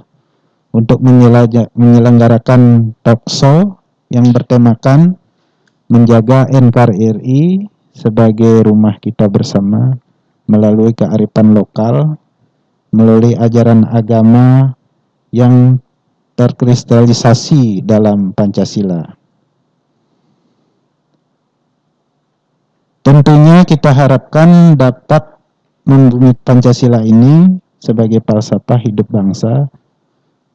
untuk menyelenggarakan talkshow yang bertemakan menjaga NKRI sebagai rumah kita bersama melalui kearifan lokal melalui ajaran agama yang terkristalisasi dalam Pancasila. Tentunya kita harapkan dapat membumi Pancasila ini sebagai falsafah hidup bangsa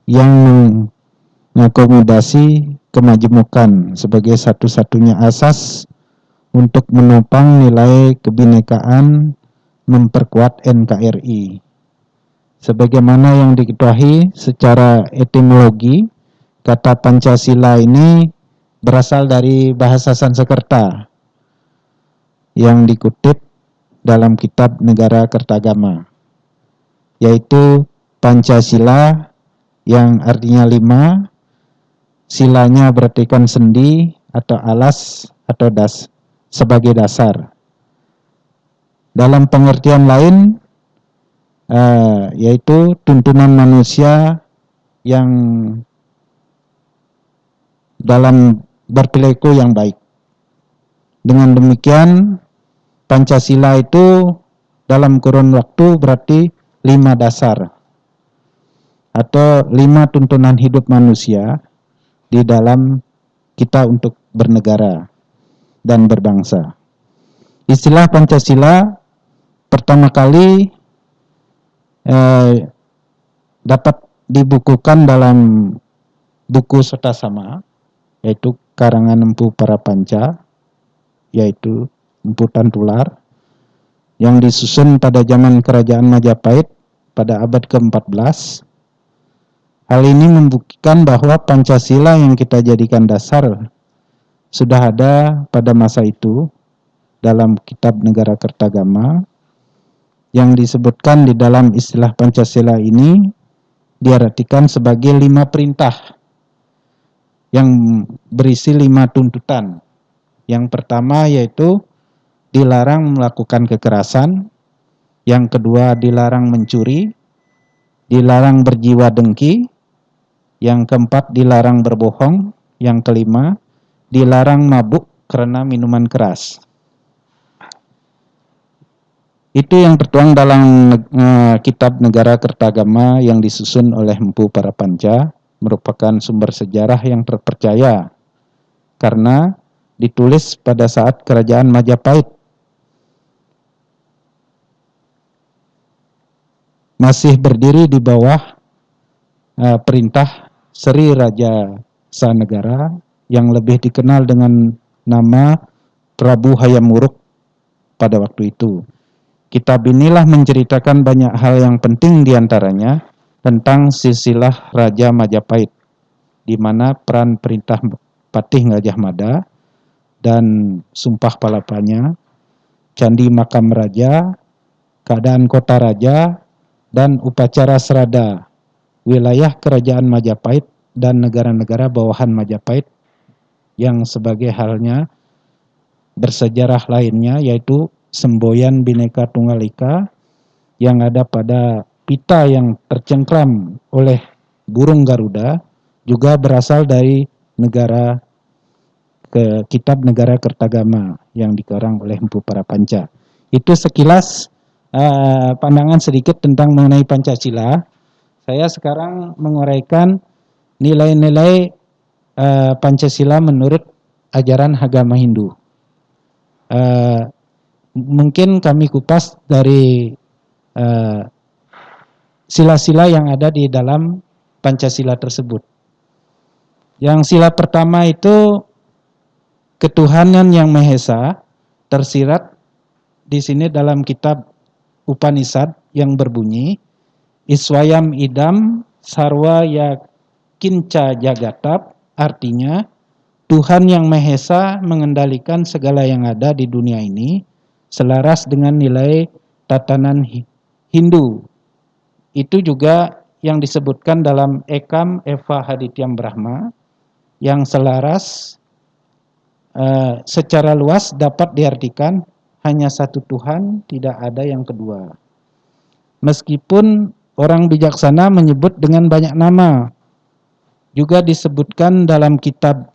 yang mengakomodasi kemajemukan sebagai satu-satunya asas untuk menopang nilai kebinekaan memperkuat NKRI sebagaimana yang diketahui secara etimologi kata Pancasila ini berasal dari bahasa Sanskerta yang dikutip dalam kitab Negara Kertagama yaitu Pancasila yang artinya lima silanya berartikan sendi atau alas atau das sebagai dasar dalam pengertian lain uh, yaitu tuntunan manusia yang dalam berperilaku yang baik. Dengan demikian Pancasila itu dalam kurun waktu berarti lima dasar atau lima tuntunan hidup manusia di dalam kita untuk bernegara dan berbangsa. Istilah Pancasila pertama kali eh, dapat dibukukan dalam buku serta sama yaitu karangan Empu Para Panca yaitu Empu Tantular yang disusun pada zaman kerajaan Majapahit pada abad ke-14 hal ini membuktikan bahwa Pancasila yang kita jadikan dasar sudah ada pada masa itu dalam kitab negara Kertagama yang disebutkan di dalam istilah Pancasila ini diartikan sebagai lima perintah yang berisi lima tuntutan. Yang pertama yaitu dilarang melakukan kekerasan, yang kedua dilarang mencuri, dilarang berjiwa dengki, yang keempat dilarang berbohong, yang kelima dilarang mabuk karena minuman keras. Itu yang tertuang dalam uh, kitab Negara Kertagama yang disusun oleh Empu Para Panca, merupakan sumber sejarah yang terpercaya karena ditulis pada saat kerajaan Majapahit. Masih berdiri di bawah uh, perintah Sri Raja Sanegara yang lebih dikenal dengan nama Prabu Hayam Wuruk pada waktu itu. Kitab inilah menceritakan banyak hal yang penting di antaranya tentang silsilah Raja Majapahit, di mana peran perintah Patih Gajah Mada dan Sumpah Palapanya, Candi Makam Raja, keadaan kota raja, dan upacara serada wilayah kerajaan Majapahit dan negara-negara bawahan Majapahit yang sebagai halnya bersejarah lainnya yaitu semboyan Bhinneka Tunggal Ika yang ada pada pita yang tercengkram oleh burung Garuda juga berasal dari negara ke kitab negara Kertagama yang dikarang oleh Empu Parapanca. Itu sekilas uh, pandangan sedikit tentang mengenai Pancasila. Saya sekarang menguraikan nilai-nilai uh, Pancasila menurut ajaran agama Hindu. Uh, mungkin kami kupas dari sila-sila uh, yang ada di dalam Pancasila tersebut. Yang sila pertama itu ketuhanan yang Maha Esa tersirat di sini dalam kitab Upanishad yang berbunyi Iswayam idam sarwa ya kinca jagatap artinya Tuhan yang Maha Esa mengendalikan segala yang ada di dunia ini selaras dengan nilai tatanan Hindu. Itu juga yang disebutkan dalam Ekam Eva Hadityam Brahma yang selaras uh, secara luas dapat diartikan hanya satu Tuhan, tidak ada yang kedua. Meskipun orang bijaksana menyebut dengan banyak nama, juga disebutkan dalam kitab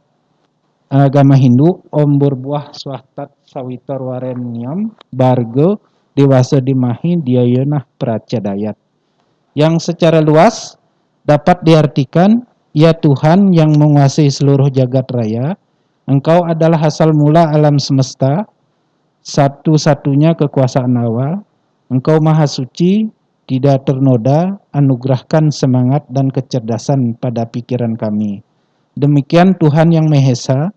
agama Hindu, Om Burbuah Swahtat Sawitar Warenyam, Bargo, Dewasa Dimahi, Diayonah Pracadayat. Yang secara luas dapat diartikan, Ya Tuhan yang menguasai seluruh jagat raya, Engkau adalah asal mula alam semesta, satu-satunya kekuasaan awal, engkau maha suci, tidak ternoda, anugerahkan semangat dan kecerdasan pada pikiran kami. Demikian Tuhan yang Maha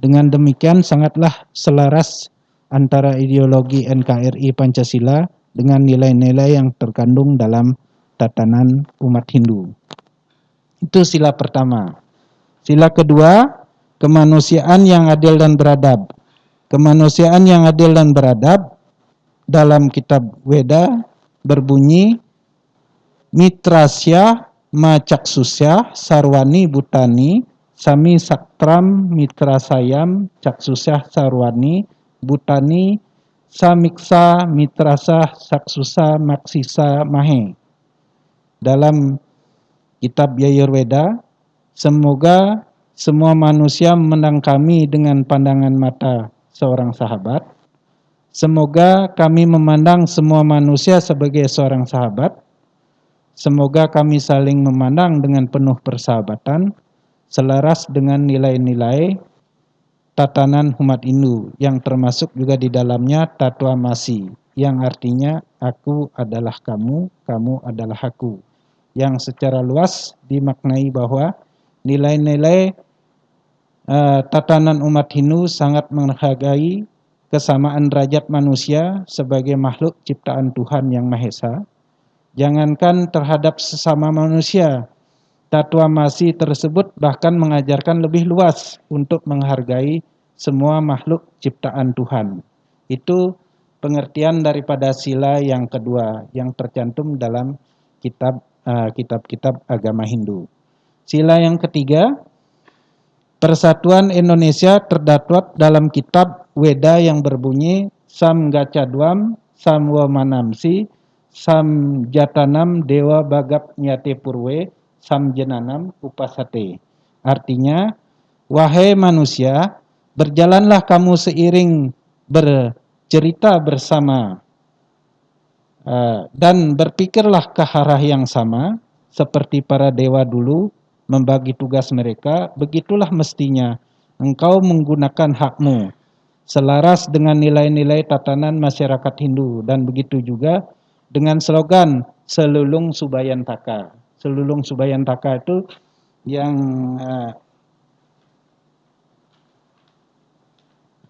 dengan demikian sangatlah selaras antara ideologi NKRI Pancasila dengan nilai-nilai yang terkandung dalam tatanan umat Hindu. Itu sila pertama. Sila kedua, kemanusiaan yang adil dan beradab kemanusiaan yang adil dan beradab dalam kitab Weda berbunyi Mitrasya Macaksusya Sarwani Butani Sami Saktram Mitrasayam Caksusya Sarwani Butani Samiksa Mitrasa Saksusa Maksisa Mahe dalam kitab Yayurveda semoga semua manusia memandang kami dengan pandangan mata seorang sahabat. Semoga kami memandang semua manusia sebagai seorang sahabat. Semoga kami saling memandang dengan penuh persahabatan, selaras dengan nilai-nilai tatanan umat Hindu yang termasuk juga di dalamnya tatua masi yang artinya aku adalah kamu, kamu adalah aku. Yang secara luas dimaknai bahwa nilai-nilai uh, tatanan umat Hindu sangat menghargai kesamaan derajat manusia sebagai makhluk ciptaan Tuhan yang Maha Esa. Jangankan terhadap sesama manusia, Tatua Masi tersebut bahkan mengajarkan lebih luas untuk menghargai semua makhluk ciptaan Tuhan. Itu pengertian daripada sila yang kedua yang tercantum dalam kitab eh, kitab-kitab uh, agama Hindu. Sila yang ketiga Persatuan Indonesia terdapat dalam kitab Weda yang berbunyi Sam Gacadwam, Sam Wamanamsi, Sam Jatanam Dewa Bagap Nyate Purwe, Sam Jenanam Upasate. Artinya, wahai manusia, berjalanlah kamu seiring bercerita bersama uh, dan berpikirlah ke arah yang sama seperti para dewa dulu membagi tugas mereka, begitulah mestinya engkau menggunakan hakmu selaras dengan nilai-nilai tatanan masyarakat Hindu dan begitu juga dengan slogan selulung subayantaka. Selulung subayantaka itu yang uh,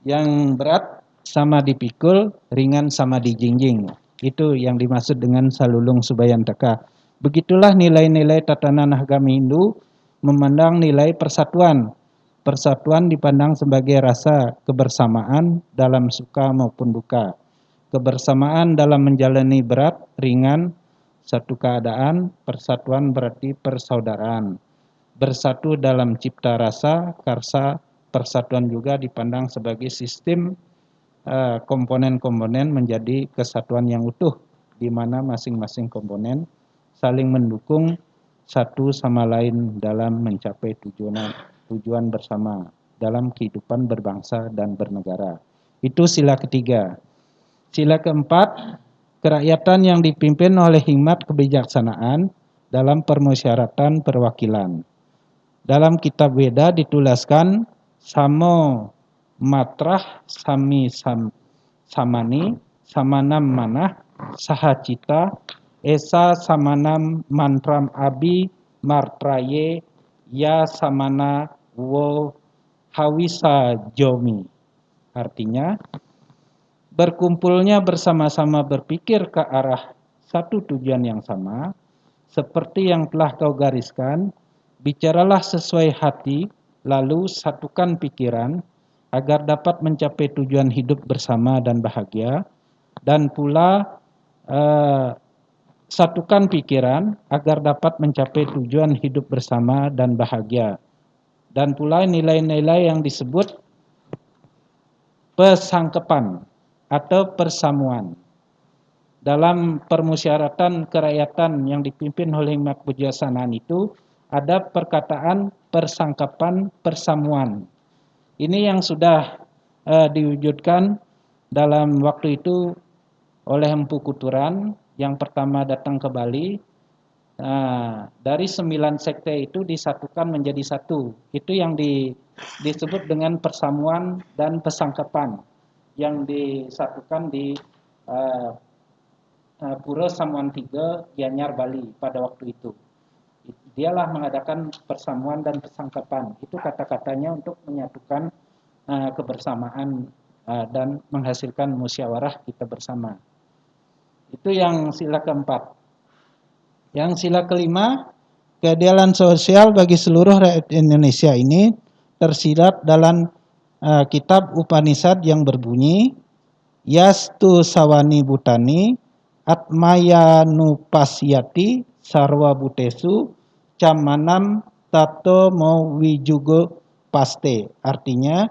yang berat sama dipikul, ringan sama dijingjing. Itu yang dimaksud dengan salulung subayantaka. Begitulah nilai-nilai tatanan agama Hindu memandang nilai persatuan. Persatuan dipandang sebagai rasa kebersamaan dalam suka maupun duka. kebersamaan dalam menjalani berat, ringan, satu keadaan, persatuan berarti persaudaraan. Bersatu dalam cipta rasa, karsa, persatuan juga dipandang sebagai sistem eh, komponen-komponen menjadi kesatuan yang utuh, di mana masing-masing komponen saling mendukung satu sama lain dalam mencapai tujuan tujuan bersama dalam kehidupan berbangsa dan bernegara. Itu sila ketiga. Sila keempat, kerakyatan yang dipimpin oleh hikmat kebijaksanaan dalam permusyawaratan perwakilan. Dalam kitab Weda dituliskan samo matrah sami sam, samani samanam manah sahacita esa samanam mantram abi martraye ya samana wo hawisa jomi. Artinya, berkumpulnya bersama-sama berpikir ke arah satu tujuan yang sama, seperti yang telah kau gariskan, bicaralah sesuai hati, lalu satukan pikiran, agar dapat mencapai tujuan hidup bersama dan bahagia, dan pula eh, satukan pikiran agar dapat mencapai tujuan hidup bersama dan bahagia. Dan pula nilai-nilai yang disebut pesangkepan atau persamuan. Dalam permusyawaratan kerakyatan yang dipimpin oleh Hikmat Pujasanaan itu ada perkataan persangkapan persamuan. Ini yang sudah uh, diwujudkan dalam waktu itu oleh Empu Kuturan yang pertama datang ke Bali. Nah, dari sembilan sekte itu disatukan menjadi satu. Itu yang di, disebut dengan persamuan dan pesangkapan yang disatukan di uh, uh, Pura Samuan Tiga, Gianyar, Bali pada waktu itu. Dialah mengadakan persamuan dan pesangkapan. Itu kata-katanya untuk menyatukan uh, kebersamaan uh, dan menghasilkan musyawarah kita bersama. Itu yang sila keempat. Yang sila kelima, keadilan sosial bagi seluruh rakyat Indonesia ini tersirat dalam uh, kitab Upanishad yang berbunyi Yastu Sawani Butani Atmaya Nupasyati Sarwa Butesu Camanam Tato Wijugo Paste artinya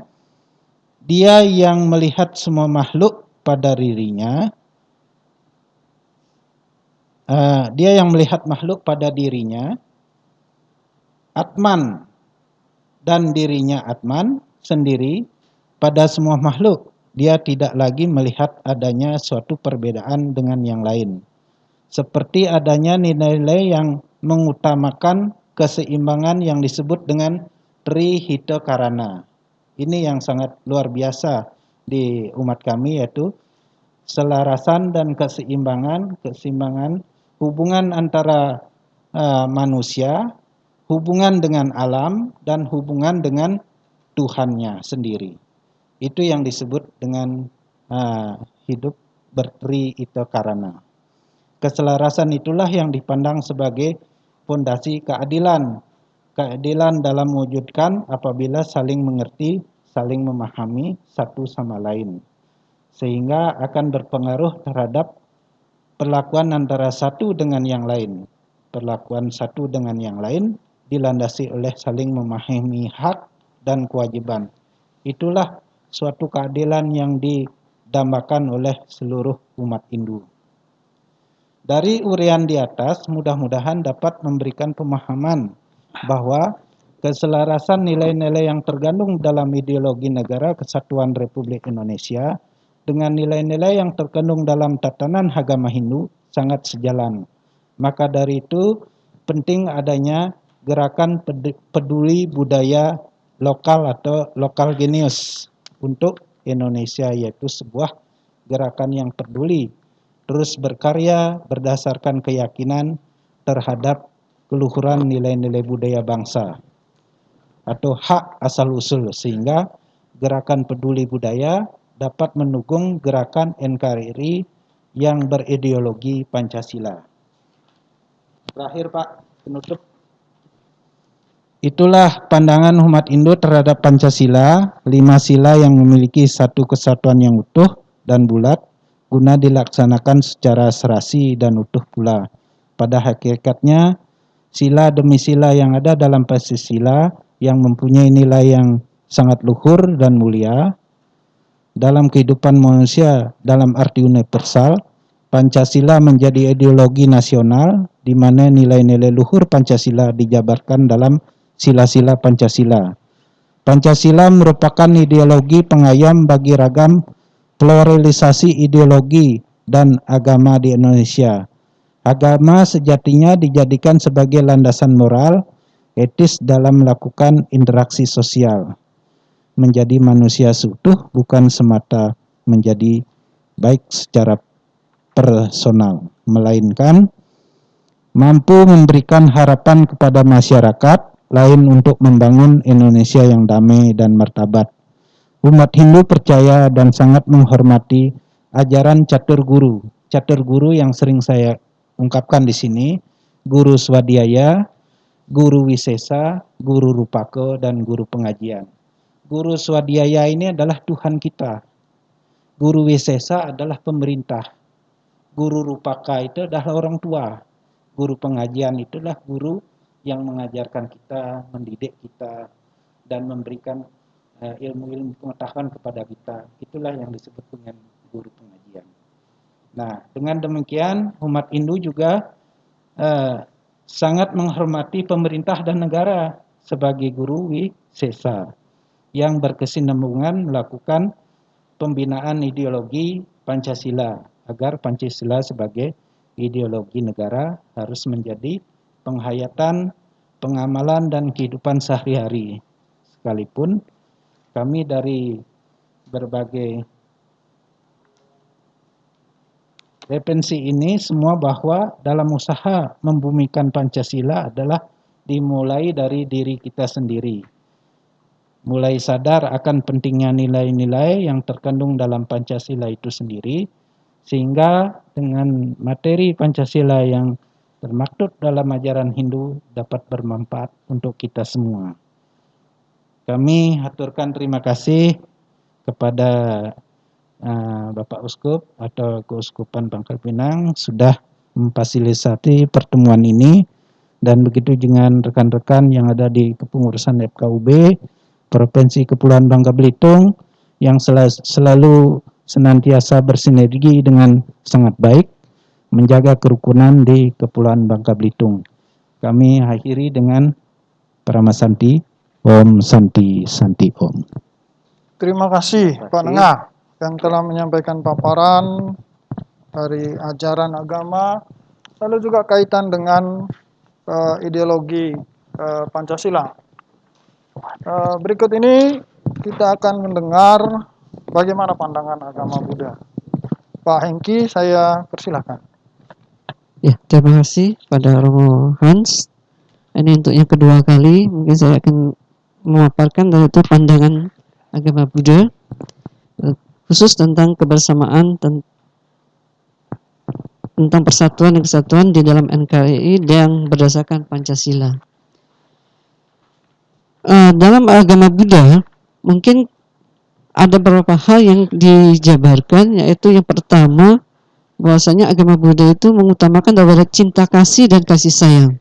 dia yang melihat semua makhluk pada dirinya uh, dia yang melihat makhluk pada dirinya Atman dan dirinya Atman sendiri pada semua makhluk. Dia tidak lagi melihat adanya suatu perbedaan dengan yang lain. Seperti adanya nilai-nilai yang mengutamakan keseimbangan yang disebut dengan Trihita Karana. Ini yang sangat luar biasa di umat kami yaitu selarasan dan keseimbangan, keseimbangan hubungan antara uh, manusia, hubungan dengan alam dan hubungan dengan Tuhannya sendiri. Itu yang disebut dengan uh, hidup bertri itu karena. Keselarasan itulah yang dipandang sebagai fondasi keadilan. Keadilan dalam mewujudkan apabila saling mengerti, saling memahami satu sama lain. Sehingga akan berpengaruh terhadap perlakuan antara satu dengan yang lain. Perlakuan satu dengan yang lain dilandasi oleh saling memahami hak dan kewajiban. Itulah suatu keadilan yang didambakan oleh seluruh umat Hindu. Dari urian di atas, mudah-mudahan dapat memberikan pemahaman bahwa keselarasan nilai-nilai yang tergandung dalam ideologi negara kesatuan Republik Indonesia dengan nilai-nilai yang terkandung dalam tatanan agama Hindu sangat sejalan. Maka dari itu penting adanya gerakan peduli budaya lokal atau lokal genius untuk Indonesia yaitu sebuah gerakan yang peduli terus berkarya berdasarkan keyakinan terhadap keluhuran nilai-nilai budaya bangsa atau hak asal usul sehingga gerakan peduli budaya dapat mendukung gerakan NKRI yang berideologi Pancasila. Terakhir Pak, penutup Itulah pandangan umat Indo terhadap Pancasila, lima sila yang memiliki satu kesatuan yang utuh dan bulat, guna dilaksanakan secara serasi dan utuh pula. Pada hakikatnya, sila demi sila yang ada dalam Pancasila yang mempunyai nilai yang sangat luhur dan mulia dalam kehidupan manusia dalam arti universal, Pancasila menjadi ideologi nasional di mana nilai-nilai luhur Pancasila dijabarkan dalam sila-sila Pancasila. Pancasila merupakan ideologi pengayam bagi ragam pluralisasi ideologi dan agama di Indonesia. Agama sejatinya dijadikan sebagai landasan moral, etis dalam melakukan interaksi sosial. Menjadi manusia seutuh bukan semata menjadi baik secara personal, melainkan mampu memberikan harapan kepada masyarakat lain untuk membangun Indonesia yang damai dan martabat. Umat Hindu percaya dan sangat menghormati ajaran catur guru. Catur guru yang sering saya ungkapkan di sini, guru swadhyaya, guru wisesa, guru rupake, dan guru pengajian. Guru swadhyaya ini adalah Tuhan kita. Guru wisesa adalah pemerintah. Guru rupaka itu adalah orang tua. Guru pengajian itulah guru yang mengajarkan kita, mendidik kita, dan memberikan uh, ilmu-ilmu pengetahuan kepada kita. Itulah yang disebut dengan guru pengajian. Nah, dengan demikian umat Hindu juga uh, sangat menghormati pemerintah dan negara sebagai guru wisesa yang berkesinambungan melakukan pembinaan ideologi Pancasila agar Pancasila sebagai ideologi negara harus menjadi penghayatan, pengamalan dan kehidupan sehari-hari. Sekalipun kami dari berbagai referensi ini semua bahwa dalam usaha membumikan Pancasila adalah dimulai dari diri kita sendiri. Mulai sadar akan pentingnya nilai-nilai yang terkandung dalam Pancasila itu sendiri, sehingga dengan materi Pancasila yang termaktub dalam ajaran Hindu dapat bermanfaat untuk kita semua. Kami aturkan terima kasih kepada uh, Bapak Uskup atau Keuskupan Bangka Pinang sudah memfasilitasi pertemuan ini dan begitu dengan rekan-rekan yang ada di kepengurusan FKUB Provinsi Kepulauan Bangka Belitung yang selalu senantiasa bersinergi dengan sangat baik menjaga kerukunan di Kepulauan Bangka Belitung. Kami akhiri dengan Paramasanti Om Santi Santi Om. Terima kasih Pak Nengah yang telah menyampaikan paparan dari ajaran agama, lalu juga kaitan dengan uh, ideologi uh, Pancasila. Uh, berikut ini kita akan mendengar bagaimana pandangan agama Buddha. Pak Hengki, saya persilahkan. Ya, terima kasih pada Romo Hans. Ini untuk yang kedua kali, mungkin saya akan memaparkan yaitu pandangan agama Buddha eh, khusus tentang kebersamaan tentang persatuan dan kesatuan di dalam NKRI yang berdasarkan Pancasila. Uh, dalam agama Buddha mungkin ada beberapa hal yang dijabarkan yaitu yang pertama bahwasanya agama Buddha itu mengutamakan daripada cinta kasih dan kasih sayang.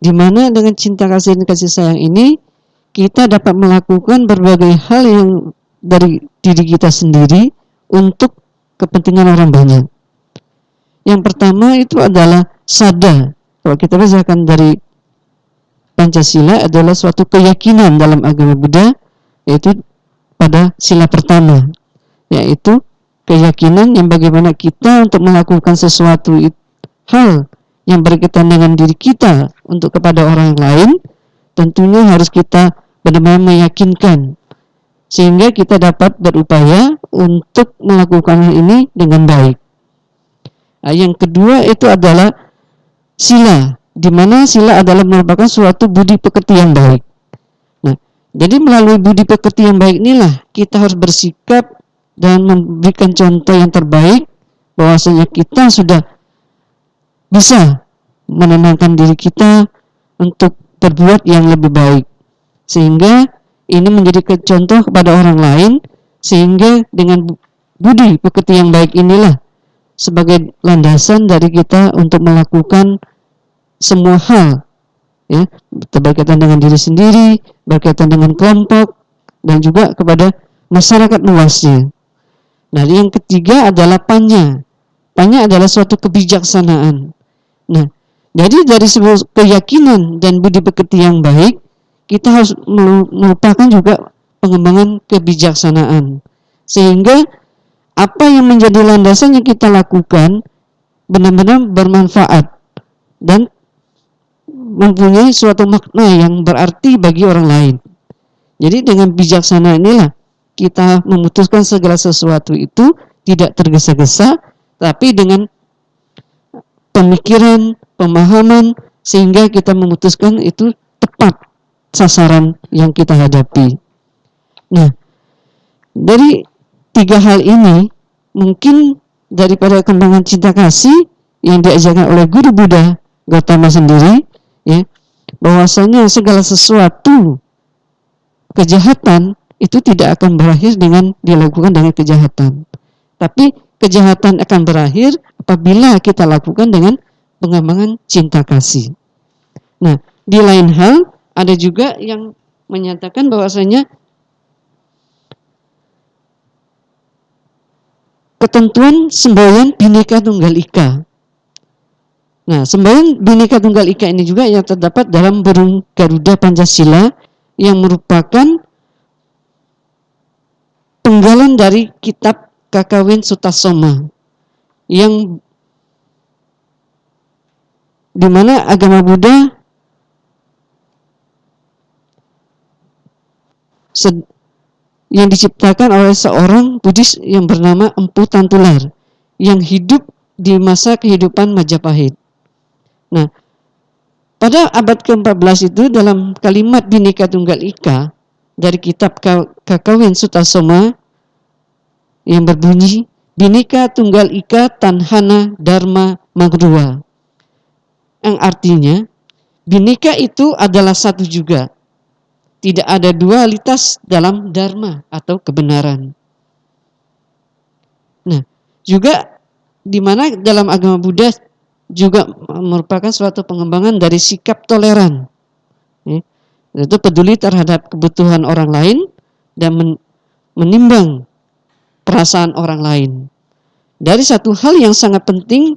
Di mana dengan cinta kasih dan kasih sayang ini kita dapat melakukan berbagai hal yang dari diri kita sendiri untuk kepentingan orang banyak. Yang pertama itu adalah sada. Kalau kita bacakan dari Pancasila adalah suatu keyakinan dalam agama Buddha yaitu pada sila pertama yaitu keyakinan yang bagaimana kita untuk melakukan sesuatu hal yang berkaitan dengan diri kita untuk kepada orang lain tentunya harus kita benar-benar meyakinkan sehingga kita dapat berupaya untuk melakukan hal ini dengan baik. Nah, yang kedua itu adalah sila, di mana sila adalah merupakan suatu budi pekerti yang baik. Nah, jadi melalui budi pekerti yang baik inilah kita harus bersikap dan memberikan contoh yang terbaik bahwasanya kita sudah bisa menenangkan diri kita untuk berbuat yang lebih baik sehingga ini menjadi contoh kepada orang lain sehingga dengan budi pekerti yang baik inilah sebagai landasan dari kita untuk melakukan semua hal ya berkaitan dengan diri sendiri, berkaitan dengan kelompok dan juga kepada masyarakat luasnya. Nah, yang ketiga adalah panya. Panya adalah suatu kebijaksanaan. Nah, jadi dari sebuah keyakinan dan budi pekerti yang baik, kita harus melupakan juga pengembangan kebijaksanaan. Sehingga apa yang menjadi landasan yang kita lakukan benar-benar bermanfaat dan mempunyai suatu makna yang berarti bagi orang lain. Jadi dengan bijaksana inilah kita memutuskan segala sesuatu itu tidak tergesa-gesa, tapi dengan pemikiran, pemahaman, sehingga kita memutuskan itu tepat sasaran yang kita hadapi. Nah, dari tiga hal ini mungkin daripada kembangan cinta kasih yang diajarkan oleh guru Buddha Gautama sendiri ya bahwasanya segala sesuatu kejahatan itu tidak akan berakhir dengan dilakukan dengan kejahatan tapi kejahatan akan berakhir apabila kita lakukan dengan pengembangan cinta kasih nah di lain hal ada juga yang menyatakan bahwasanya ketentuan semboyan Bhinneka Tunggal Ika. Nah, semboyan Bhinneka Tunggal Ika ini juga yang terdapat dalam burung Garuda Pancasila yang merupakan penggalan dari kitab Kakawin Sutasoma yang di mana agama Buddha yang diciptakan oleh seorang Buddhis yang bernama Empu Tantular yang hidup di masa kehidupan Majapahit. Nah, pada abad ke-14 itu dalam kalimat Bhinneka Tunggal Ika dari kitab Kakawin Sutasoma yang berbunyi Bhinneka Tunggal Ika Tanhana Dharma Magruwa. Yang artinya Bhinneka itu adalah satu juga tidak ada dualitas dalam dharma atau kebenaran. Nah, juga di mana dalam agama Buddha juga merupakan suatu pengembangan dari sikap toleran. Ya, yaitu peduli terhadap kebutuhan orang lain dan men menimbang perasaan orang lain. Dari satu hal yang sangat penting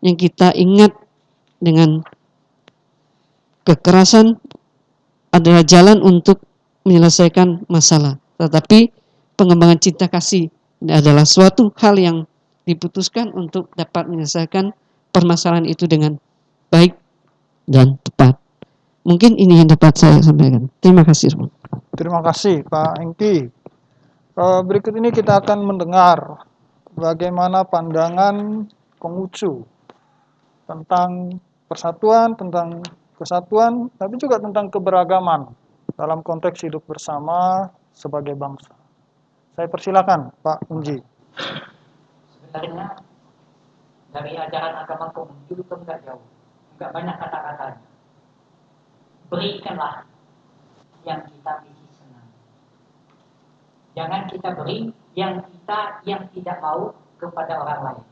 yang kita ingat dengan kekerasan adalah jalan untuk menyelesaikan masalah. Tetapi pengembangan cinta kasih adalah suatu hal yang diputuskan untuk dapat menyelesaikan permasalahan itu dengan baik dan tepat. Mungkin ini yang dapat saya sampaikan. Terima kasih. Terima kasih Pak Engki. Eh, berikut ini kita akan mendengar bagaimana pandangan Konghucu tentang persatuan, tentang kesatuan, tapi juga tentang keberagaman dalam konteks hidup bersama sebagai bangsa. Saya persilakan Pak Unji. Sebenarnya dari ajaran agama Konghucu itu enggak jauh, enggak banyak kata-katanya. Berikanlah yang kita miliki senang. Jangan kita beri yang kita yang tidak mau kepada orang lain.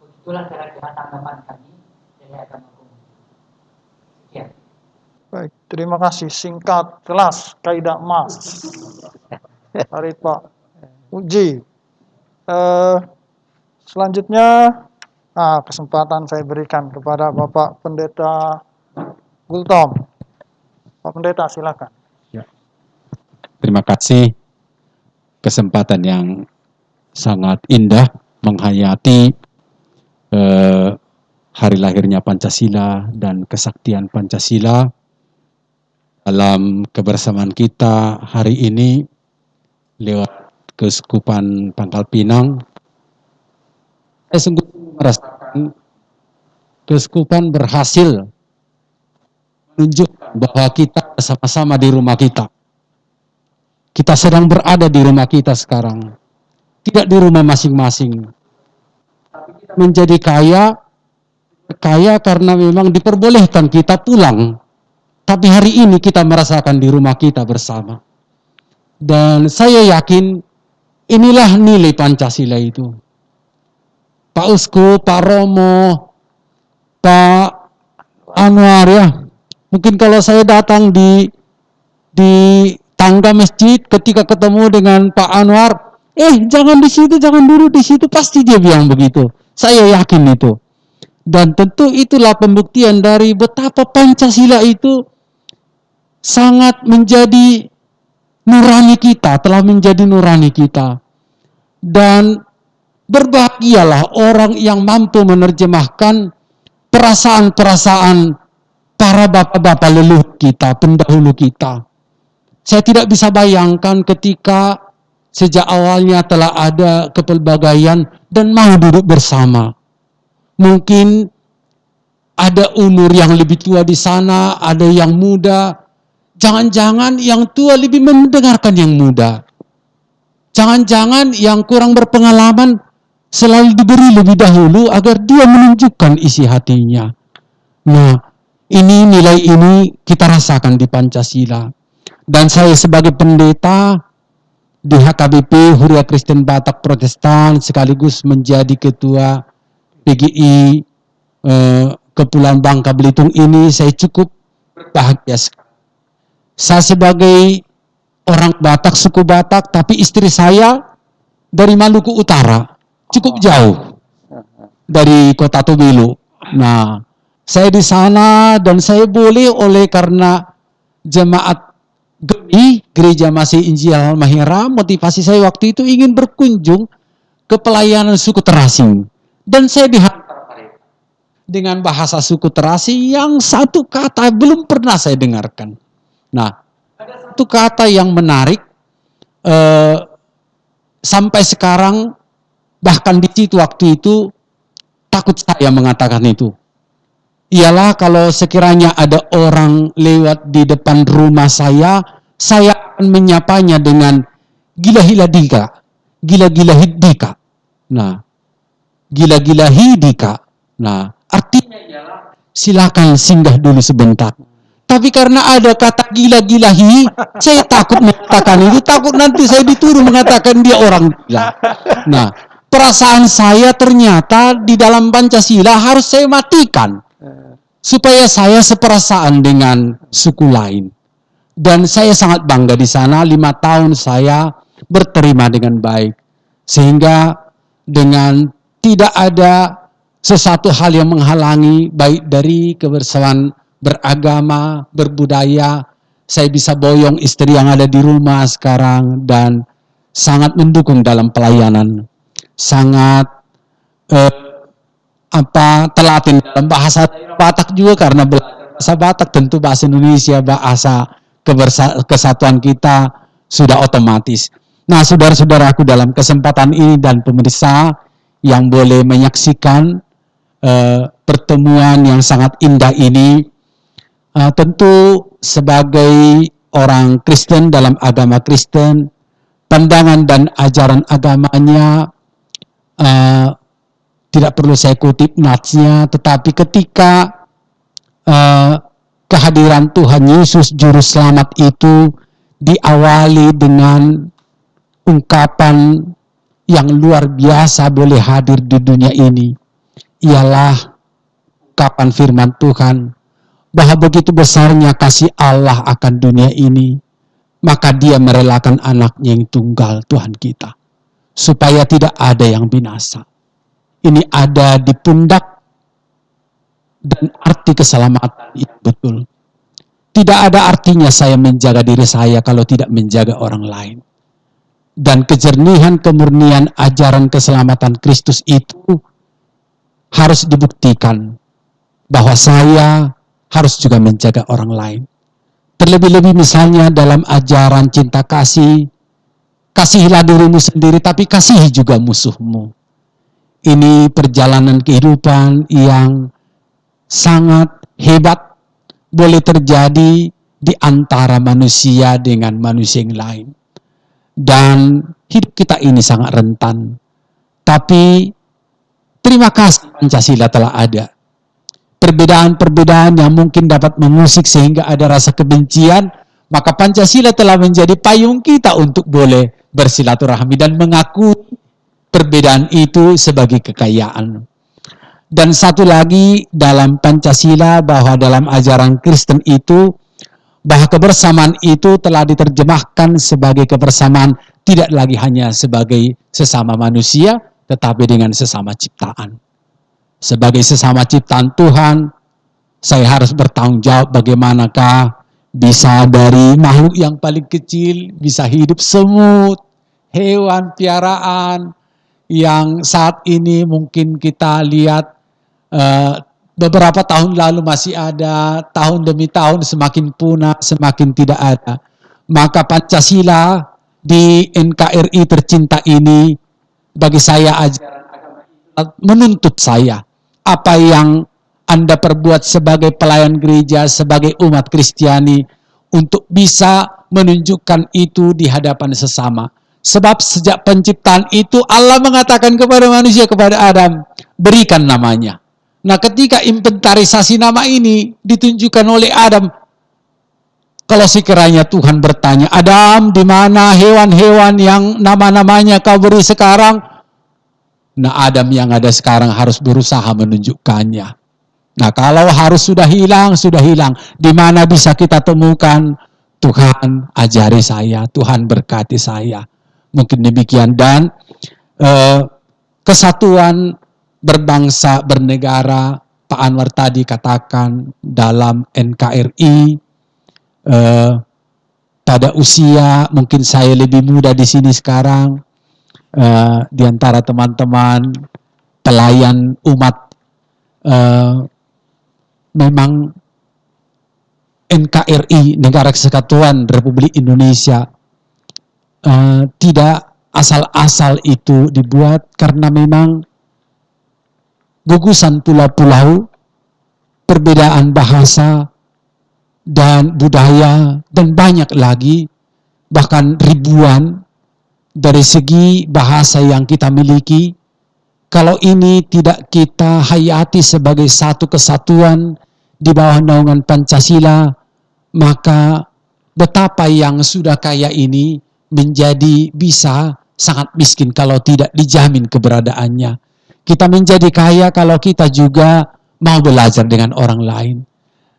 Begitulah kira-kira tanggapan kami dari agama Ya. Baik, terima kasih. Singkat, jelas, kaidah emas. (laughs) Hari Pak Uji. Eh, selanjutnya, nah, kesempatan saya berikan kepada Bapak Pendeta Gultom. Pak Pendeta, silakan. Ya. Terima kasih kesempatan yang sangat indah menghayati eh, hari lahirnya Pancasila dan kesaktian Pancasila dalam kebersamaan kita hari ini lewat Keuskupan Pangkal Pinang. Saya sungguh merasakan Keuskupan berhasil menunjukkan bahwa kita bersama-sama di rumah kita. Kita sedang berada di rumah kita sekarang. Tidak di rumah masing-masing. Menjadi kaya kaya karena memang diperbolehkan kita pulang. Tapi hari ini kita merasakan di rumah kita bersama. Dan saya yakin inilah nilai Pancasila itu. Pak Uskup, Pak Romo, Pak Anwar ya. Mungkin kalau saya datang di di tangga masjid ketika ketemu dengan Pak Anwar, eh jangan di situ, jangan duduk di situ, pasti dia bilang begitu. Saya yakin itu. Dan tentu itulah pembuktian dari betapa Pancasila itu sangat menjadi nurani kita, telah menjadi nurani kita. Dan berbahagialah orang yang mampu menerjemahkan perasaan-perasaan para bapak-bapak leluhur kita, pendahulu kita. Saya tidak bisa bayangkan ketika sejak awalnya telah ada kepelbagaian dan mau duduk bersama. Mungkin ada umur yang lebih tua di sana, ada yang muda. Jangan-jangan yang tua lebih mendengarkan yang muda. Jangan-jangan yang kurang berpengalaman selalu diberi lebih dahulu agar dia menunjukkan isi hatinya. Nah, ini nilai ini kita rasakan di Pancasila. Dan saya sebagai pendeta di HKBP Huria Kristen Batak Protestan sekaligus menjadi ketua PGI eh, Kepulauan Bangka Belitung ini saya cukup bahagia sekali. Saya sebagai orang Batak, suku Batak, tapi istri saya dari Maluku Utara, cukup jauh dari kota Tubilu. Nah, saya di sana dan saya boleh oleh karena jemaat GEMI, Gereja Masih Injil Mahira, motivasi saya waktu itu ingin berkunjung ke pelayanan suku terasing. Dan saya dihantar dengan bahasa suku terasi yang satu kata belum pernah saya dengarkan. Nah, ada satu kata yang menarik eh, sampai sekarang bahkan di situ waktu itu takut saya mengatakan itu. Ialah kalau sekiranya ada orang lewat di depan rumah saya, saya akan menyapanya dengan gila-gila dika, gila-gila hidika. Nah, gila-gila hidika. Nah, artinya ialah silakan singgah dulu sebentar. Tapi karena ada kata gila-gilahi, saya takut mengatakan itu, takut nanti saya dituduh mengatakan dia orang gila. Nah, perasaan saya ternyata di dalam Pancasila harus saya matikan. Supaya saya seperasaan dengan suku lain. Dan saya sangat bangga di sana, lima tahun saya berterima dengan baik. Sehingga dengan tidak ada sesuatu hal yang menghalangi baik dari kebersamaan beragama, berbudaya, saya bisa boyong istri yang ada di rumah sekarang dan sangat mendukung dalam pelayanan. Sangat eh, apa telatin dalam bahasa Batak juga karena bahasa Batak tentu bahasa Indonesia bahasa kesatuan kita sudah otomatis. Nah, saudara-saudaraku dalam kesempatan ini dan pemirsa yang boleh menyaksikan uh, pertemuan yang sangat indah ini, uh, tentu sebagai orang Kristen dalam agama Kristen, pandangan dan ajaran agamanya uh, tidak perlu saya kutip natsnya, tetapi ketika uh, kehadiran Tuhan Yesus Juru Selamat itu diawali dengan ungkapan yang luar biasa boleh hadir di dunia ini, ialah ungkapan firman Tuhan, bahwa begitu besarnya kasih Allah akan dunia ini, maka dia merelakan anaknya yang tunggal Tuhan kita, supaya tidak ada yang binasa ini ada di pundak dan arti keselamatan itu betul. Tidak ada artinya saya menjaga diri saya kalau tidak menjaga orang lain. Dan kejernihan kemurnian ajaran keselamatan Kristus itu harus dibuktikan bahwa saya harus juga menjaga orang lain. Terlebih-lebih misalnya dalam ajaran cinta kasih, kasihilah dirimu sendiri tapi kasihi juga musuhmu ini perjalanan kehidupan yang sangat hebat boleh terjadi di antara manusia dengan manusia yang lain. Dan hidup kita ini sangat rentan. Tapi terima kasih Pancasila telah ada. Perbedaan-perbedaan yang mungkin dapat mengusik sehingga ada rasa kebencian, maka Pancasila telah menjadi payung kita untuk boleh bersilaturahmi dan mengakui perbedaan itu sebagai kekayaan. Dan satu lagi dalam Pancasila bahwa dalam ajaran Kristen itu bahwa kebersamaan itu telah diterjemahkan sebagai kebersamaan tidak lagi hanya sebagai sesama manusia tetapi dengan sesama ciptaan. Sebagai sesama ciptaan Tuhan, saya harus bertanggung jawab bagaimanakah bisa dari makhluk yang paling kecil bisa hidup semut, hewan piaraan yang saat ini mungkin kita lihat uh, beberapa tahun lalu masih ada, tahun demi tahun semakin punah, semakin tidak ada. Maka Pancasila di NKRI tercinta ini bagi saya agama menuntut saya apa yang Anda perbuat sebagai pelayan gereja, sebagai umat Kristiani untuk bisa menunjukkan itu di hadapan sesama. Sebab sejak penciptaan itu Allah mengatakan kepada manusia, kepada Adam, berikan namanya. Nah ketika inventarisasi nama ini ditunjukkan oleh Adam, kalau sekiranya Tuhan bertanya, Adam di mana hewan-hewan yang nama-namanya kau beri sekarang? Nah Adam yang ada sekarang harus berusaha menunjukkannya. Nah kalau harus sudah hilang, sudah hilang. Di mana bisa kita temukan? Tuhan ajari saya, Tuhan berkati saya. Mungkin demikian. Dan eh, kesatuan berbangsa, bernegara, Pak Anwar tadi katakan dalam NKRI eh, pada usia mungkin saya lebih muda di sini sekarang eh, di antara teman-teman pelayan umat eh, memang NKRI Negara Kesatuan Republik Indonesia uh, tidak asal-asal itu dibuat karena memang gugusan pulau-pulau, perbedaan bahasa dan budaya dan banyak lagi bahkan ribuan dari segi bahasa yang kita miliki. Kalau ini tidak kita hayati sebagai satu kesatuan di bawah naungan Pancasila maka betapa yang sudah kaya ini menjadi bisa sangat miskin kalau tidak dijamin keberadaannya kita menjadi kaya kalau kita juga mau belajar dengan orang lain.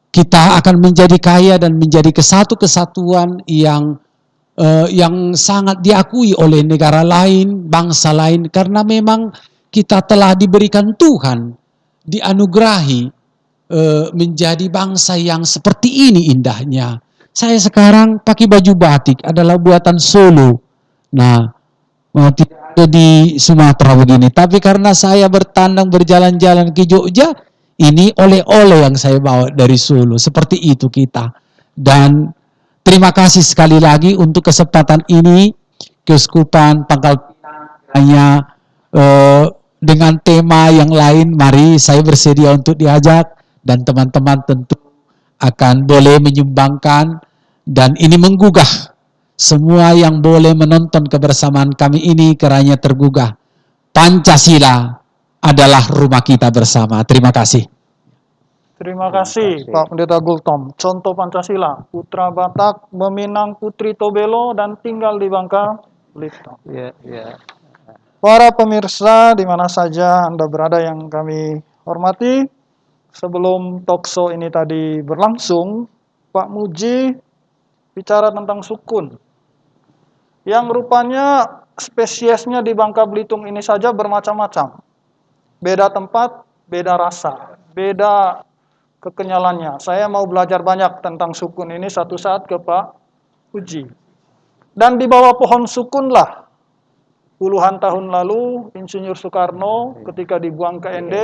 Kita akan menjadi kaya dan menjadi kesatu kesatuan yang uh, yang sangat diakui oleh negara lain, bangsa lain karena memang kita telah diberikan Tuhan dianugerahi uh, menjadi bangsa yang seperti ini indahnya. Saya sekarang pakai baju batik adalah buatan Solo. Nah, tidak di Sumatera begini. Tapi karena saya bertandang berjalan-jalan ke Jogja, ini oleh-oleh yang saya bawa dari Solo. Seperti itu kita. Dan terima kasih sekali lagi untuk kesempatan ini Keuskupan Pangkal hanya eh, dengan tema yang lain. Mari saya bersedia untuk diajak dan teman-teman tentu akan boleh menyumbangkan dan ini menggugah semua yang boleh menonton kebersamaan kami ini keranya tergugah. Pancasila adalah rumah kita bersama. Terima kasih. Terima kasih, Pak Pendeta Gultom. Contoh Pancasila, Putra Batak meminang Putri Tobelo dan tinggal di Bangka Belitung. Ya, ya. Para pemirsa di mana saja Anda berada yang kami hormati, sebelum talkshow ini tadi berlangsung, Pak Muji bicara tentang sukun yang rupanya spesiesnya di Bangka Belitung ini saja bermacam-macam. Beda tempat, beda rasa, beda kekenyalannya. Saya mau belajar banyak tentang sukun ini satu saat ke Pak Uji. Dan di bawah pohon sukunlah puluhan tahun lalu Insinyur Soekarno ketika dibuang ke ND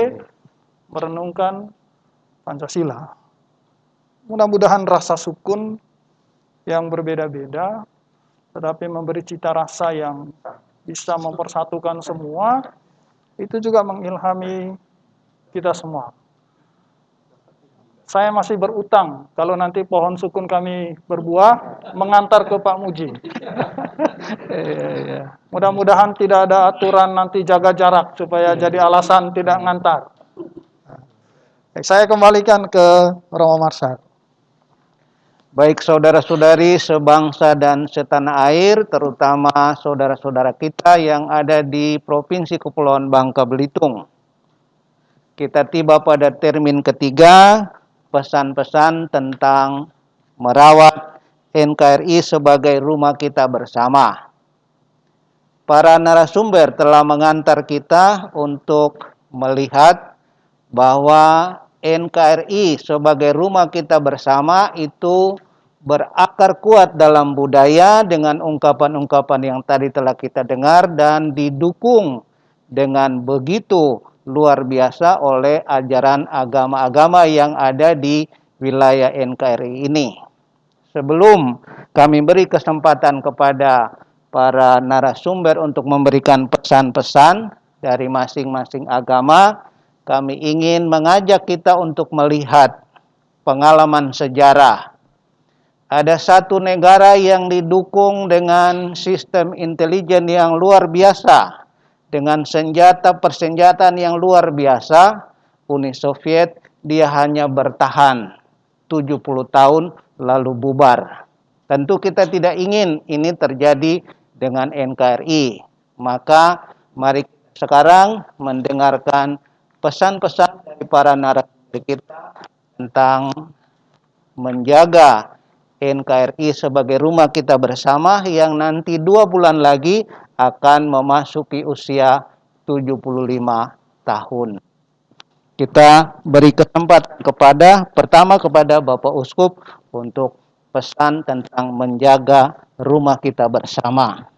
merenungkan Pancasila. Mudah-mudahan rasa sukun yang berbeda-beda tetapi memberi cita rasa yang bisa mempersatukan semua, itu juga mengilhami kita semua. Saya masih berutang, kalau nanti pohon sukun kami berbuah, mengantar ke Pak Muji. (laughs) Iya, iya. Mudah-mudahan tidak ada aturan nanti jaga jarak, supaya jadi alasan tidak ngantar. Saya kembalikan ke Romo Marsad. Baik saudara-saudari sebangsa dan setanah air, terutama saudara-saudara kita yang ada di Provinsi Kepulauan Bangka Belitung. Kita tiba pada termin ketiga, pesan-pesan tentang merawat NKRI sebagai rumah kita bersama. Para narasumber telah mengantar kita untuk melihat bahwa NKRI sebagai rumah kita bersama itu berakar kuat dalam budaya dengan ungkapan-ungkapan yang tadi telah kita dengar dan didukung dengan begitu luar biasa oleh ajaran agama-agama yang ada di wilayah NKRI ini. Sebelum kami beri kesempatan kepada para narasumber untuk memberikan pesan-pesan dari masing-masing agama, kami ingin mengajak kita untuk melihat pengalaman sejarah. Ada satu negara yang didukung dengan sistem intelijen yang luar biasa, dengan senjata persenjataan yang luar biasa. Uni Soviet dia hanya bertahan 70 tahun lalu bubar. Tentu kita tidak ingin ini terjadi dengan NKRI. Maka mari sekarang mendengarkan pesan-pesan dari para narasumber kita tentang menjaga NKRI sebagai rumah kita bersama yang nanti dua bulan lagi akan memasuki usia 75 tahun. Kita beri kesempatan kepada pertama kepada Bapak Uskup untuk pesan tentang menjaga rumah kita bersama.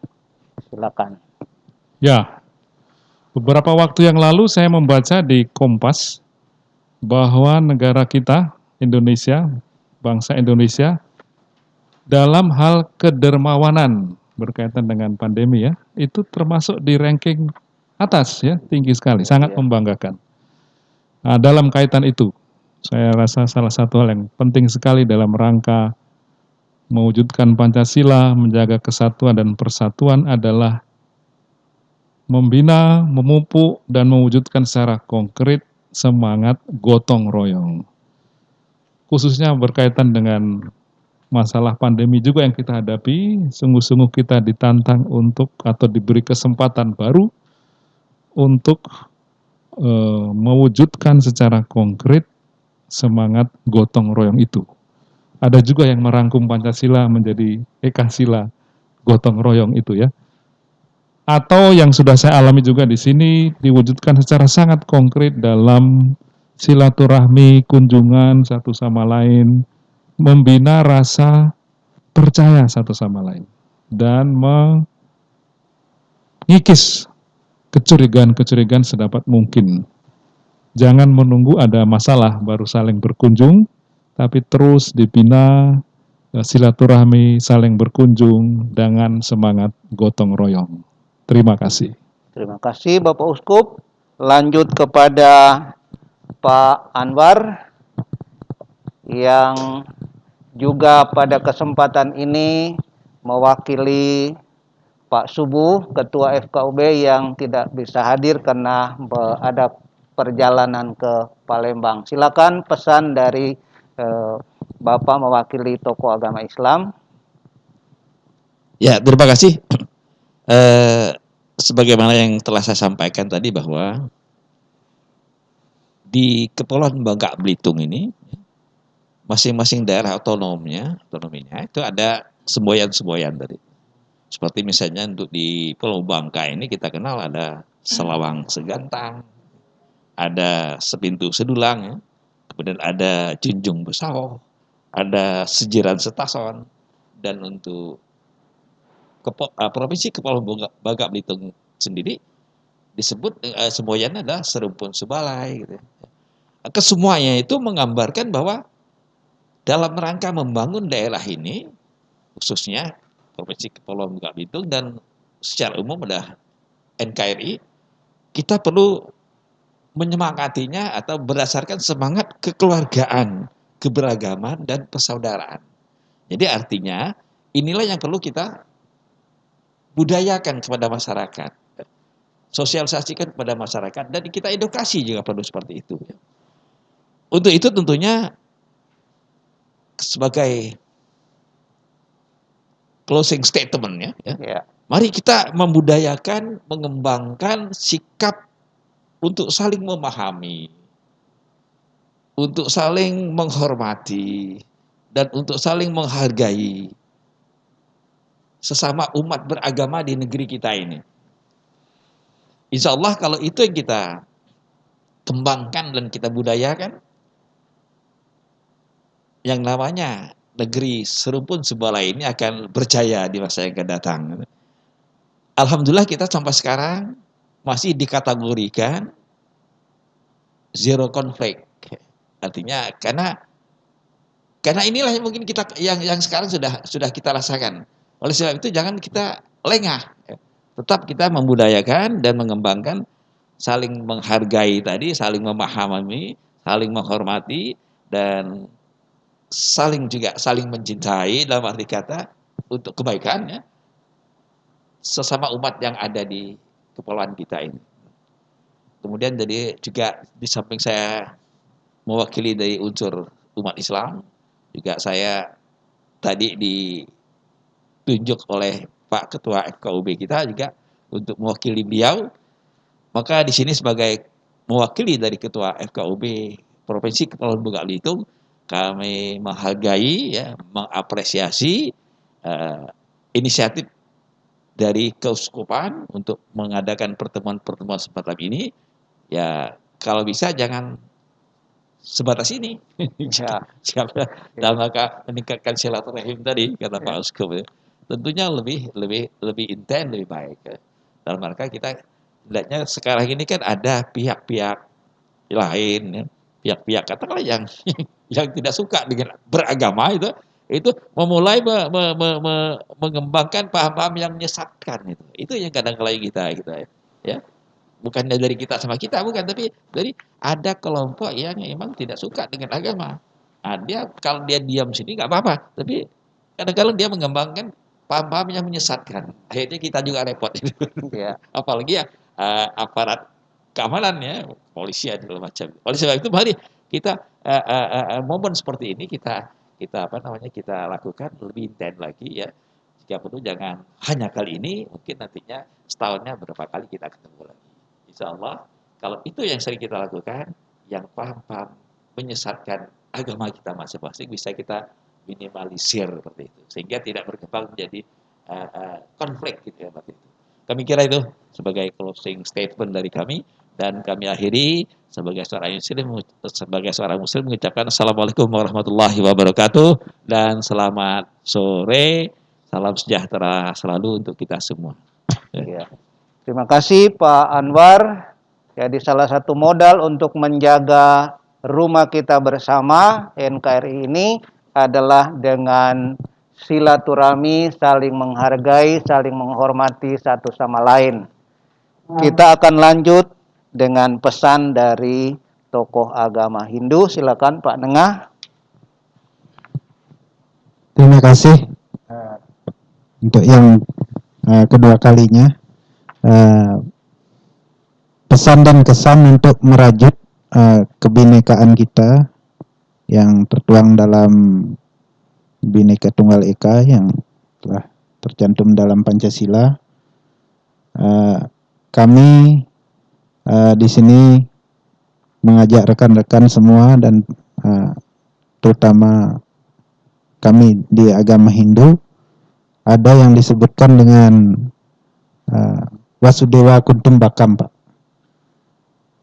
Silakan. Ya, Beberapa waktu yang lalu saya membaca di Kompas bahwa negara kita, Indonesia, bangsa Indonesia, dalam hal kedermawanan berkaitan dengan pandemi ya, itu termasuk di ranking atas ya, tinggi sekali, sangat ya. membanggakan. Nah, dalam kaitan itu, saya rasa salah satu hal yang penting sekali dalam rangka mewujudkan Pancasila, menjaga kesatuan dan persatuan adalah membina, memupuk, dan mewujudkan secara konkret semangat gotong royong. Khususnya berkaitan dengan masalah pandemi juga yang kita hadapi, sungguh-sungguh kita ditantang untuk atau diberi kesempatan baru untuk e, mewujudkan secara konkret semangat gotong royong itu. Ada juga yang merangkum Pancasila menjadi Ekasila gotong royong itu ya atau yang sudah saya alami juga di sini diwujudkan secara sangat konkret dalam silaturahmi, kunjungan satu sama lain, membina rasa percaya satu sama lain dan mengikis kecurigaan-kecurigaan sedapat mungkin. Jangan menunggu ada masalah baru saling berkunjung, tapi terus dibina silaturahmi, saling berkunjung dengan semangat gotong royong. Terima kasih. Terima kasih Bapak Uskup. Lanjut kepada Pak Anwar yang juga pada kesempatan ini mewakili Pak Subuh, Ketua FKUB yang tidak bisa hadir karena ada perjalanan ke Palembang. Silakan pesan dari eh, Bapak mewakili tokoh agama Islam. Ya, terima kasih eh, sebagaimana yang telah saya sampaikan tadi bahwa di Kepulauan Bangka Belitung ini masing-masing daerah otonomnya, otonominya itu ada semboyan-semboyan tadi. Seperti misalnya untuk di Pulau Bangka ini kita kenal ada Selawang Segantang, ada Sepintu Sedulang, ya. kemudian ada Junjung Besau, ada Sejiran Setason, dan untuk Kepo, uh, Provinsi Kepulauan Bangka Belitung sendiri disebut uh, semboyannya adalah serumpun sebalai gitu. Kesemuanya itu menggambarkan bahwa dalam rangka membangun daerah ini khususnya Provinsi Kepulauan Bangka Belitung dan secara umum adalah NKRI kita perlu menyemangatinya atau berdasarkan semangat kekeluargaan, keberagaman dan persaudaraan. Jadi artinya inilah yang perlu kita budayakan kepada masyarakat, sosialisasikan kepada masyarakat, dan kita edukasi juga perlu seperti itu. Untuk itu tentunya sebagai closing statement ya. ya. Ya. Mari kita membudayakan, mengembangkan sikap untuk saling memahami, untuk saling menghormati, dan untuk saling menghargai sesama umat beragama di negeri kita ini. Insya Allah kalau itu yang kita kembangkan dan kita budayakan, yang namanya negeri serumpun sebelah ini akan berjaya di masa yang akan datang. Alhamdulillah kita sampai sekarang masih dikategorikan zero conflict. Artinya karena karena inilah yang mungkin kita yang yang sekarang sudah sudah kita rasakan. Oleh sebab itu jangan kita lengah. Tetap kita membudayakan dan mengembangkan saling menghargai tadi, saling memahami, saling menghormati dan saling juga saling mencintai dalam arti kata untuk kebaikan ya sesama umat yang ada di kepulauan kita ini. Kemudian jadi juga di samping saya mewakili dari unsur umat Islam, juga saya tadi ditunjuk oleh Pak Ketua FKUB kita juga untuk mewakili beliau. Maka di sini sebagai mewakili dari Ketua FKUB Provinsi Kepulauan Belitung, kami menghargai, ya, mengapresiasi uh, inisiatif dari keuskupan untuk mengadakan pertemuan-pertemuan semacam ini. Ya, kalau bisa jangan sebatas ini. (laughs) Ya. Siapa dalam rangka meningkatkan silaturahim tadi kata Pak Uskup. Ya. Tentunya lebih lebih lebih intens lebih baik. Ya. Dalam rangka kita lihatnya sekarang ini kan ada pihak-pihak lain ya pihak-pihak katakanlah yang (laughs) yang tidak suka dengan beragama itu itu memulai me, me, me, me, mengembangkan paham-paham yang menyesatkan itu itu yang kadang kadang kita kita ya, ya bukannya dari kita sama kita bukan tapi dari ada kelompok yang memang tidak suka dengan agama nah, dia kalau dia diam sini nggak apa-apa tapi kadang-kadang dia mengembangkan paham-paham yang menyesatkan. Akhirnya kita juga repot. Ya. (laughs) apalagi ya uh, aparat keamanan ya polisi segala macam. Oleh sebab itu mari kita uh, uh, uh, momen seperti ini kita kita apa namanya kita lakukan lebih intens lagi ya. Jika perlu jangan hanya kali ini mungkin nantinya setahunnya berapa kali kita ketemu lagi. Insya Allah kalau itu yang sering kita lakukan yang paham-paham menyesatkan agama kita masing-masing bisa kita minimalisir seperti itu. Sehingga tidak berkembang menjadi uh, uh, konflik gitu ya seperti itu. Kami kira itu sebagai closing statement dari kami. Dan kami akhiri sebagai seorang muslim sebagai seorang muslim mengucapkan assalamualaikum warahmatullahi wabarakatuh. Dan selamat sore salam sejahtera selalu untuk kita semua. Ya. Terima kasih Pak Anwar. Jadi salah satu modal untuk menjaga rumah kita bersama NKRI ini adalah dengan silaturahmi, saling menghargai, saling menghormati satu sama lain. Kita akan lanjut dengan pesan dari tokoh agama Hindu. Silakan Pak Nengah. Terima kasih untuk yang uh, kedua kalinya uh, pesan dan kesan untuk merajut uh, kebinekaan kita yang tertuang dalam Bhinneka Tunggal Ika yang telah tercantum dalam Pancasila. Uh, kami uh, di sini mengajak rekan-rekan semua dan uh, terutama kami di agama Hindu ada yang disebutkan dengan uh, Wasudewa Kuntumbakam Pak.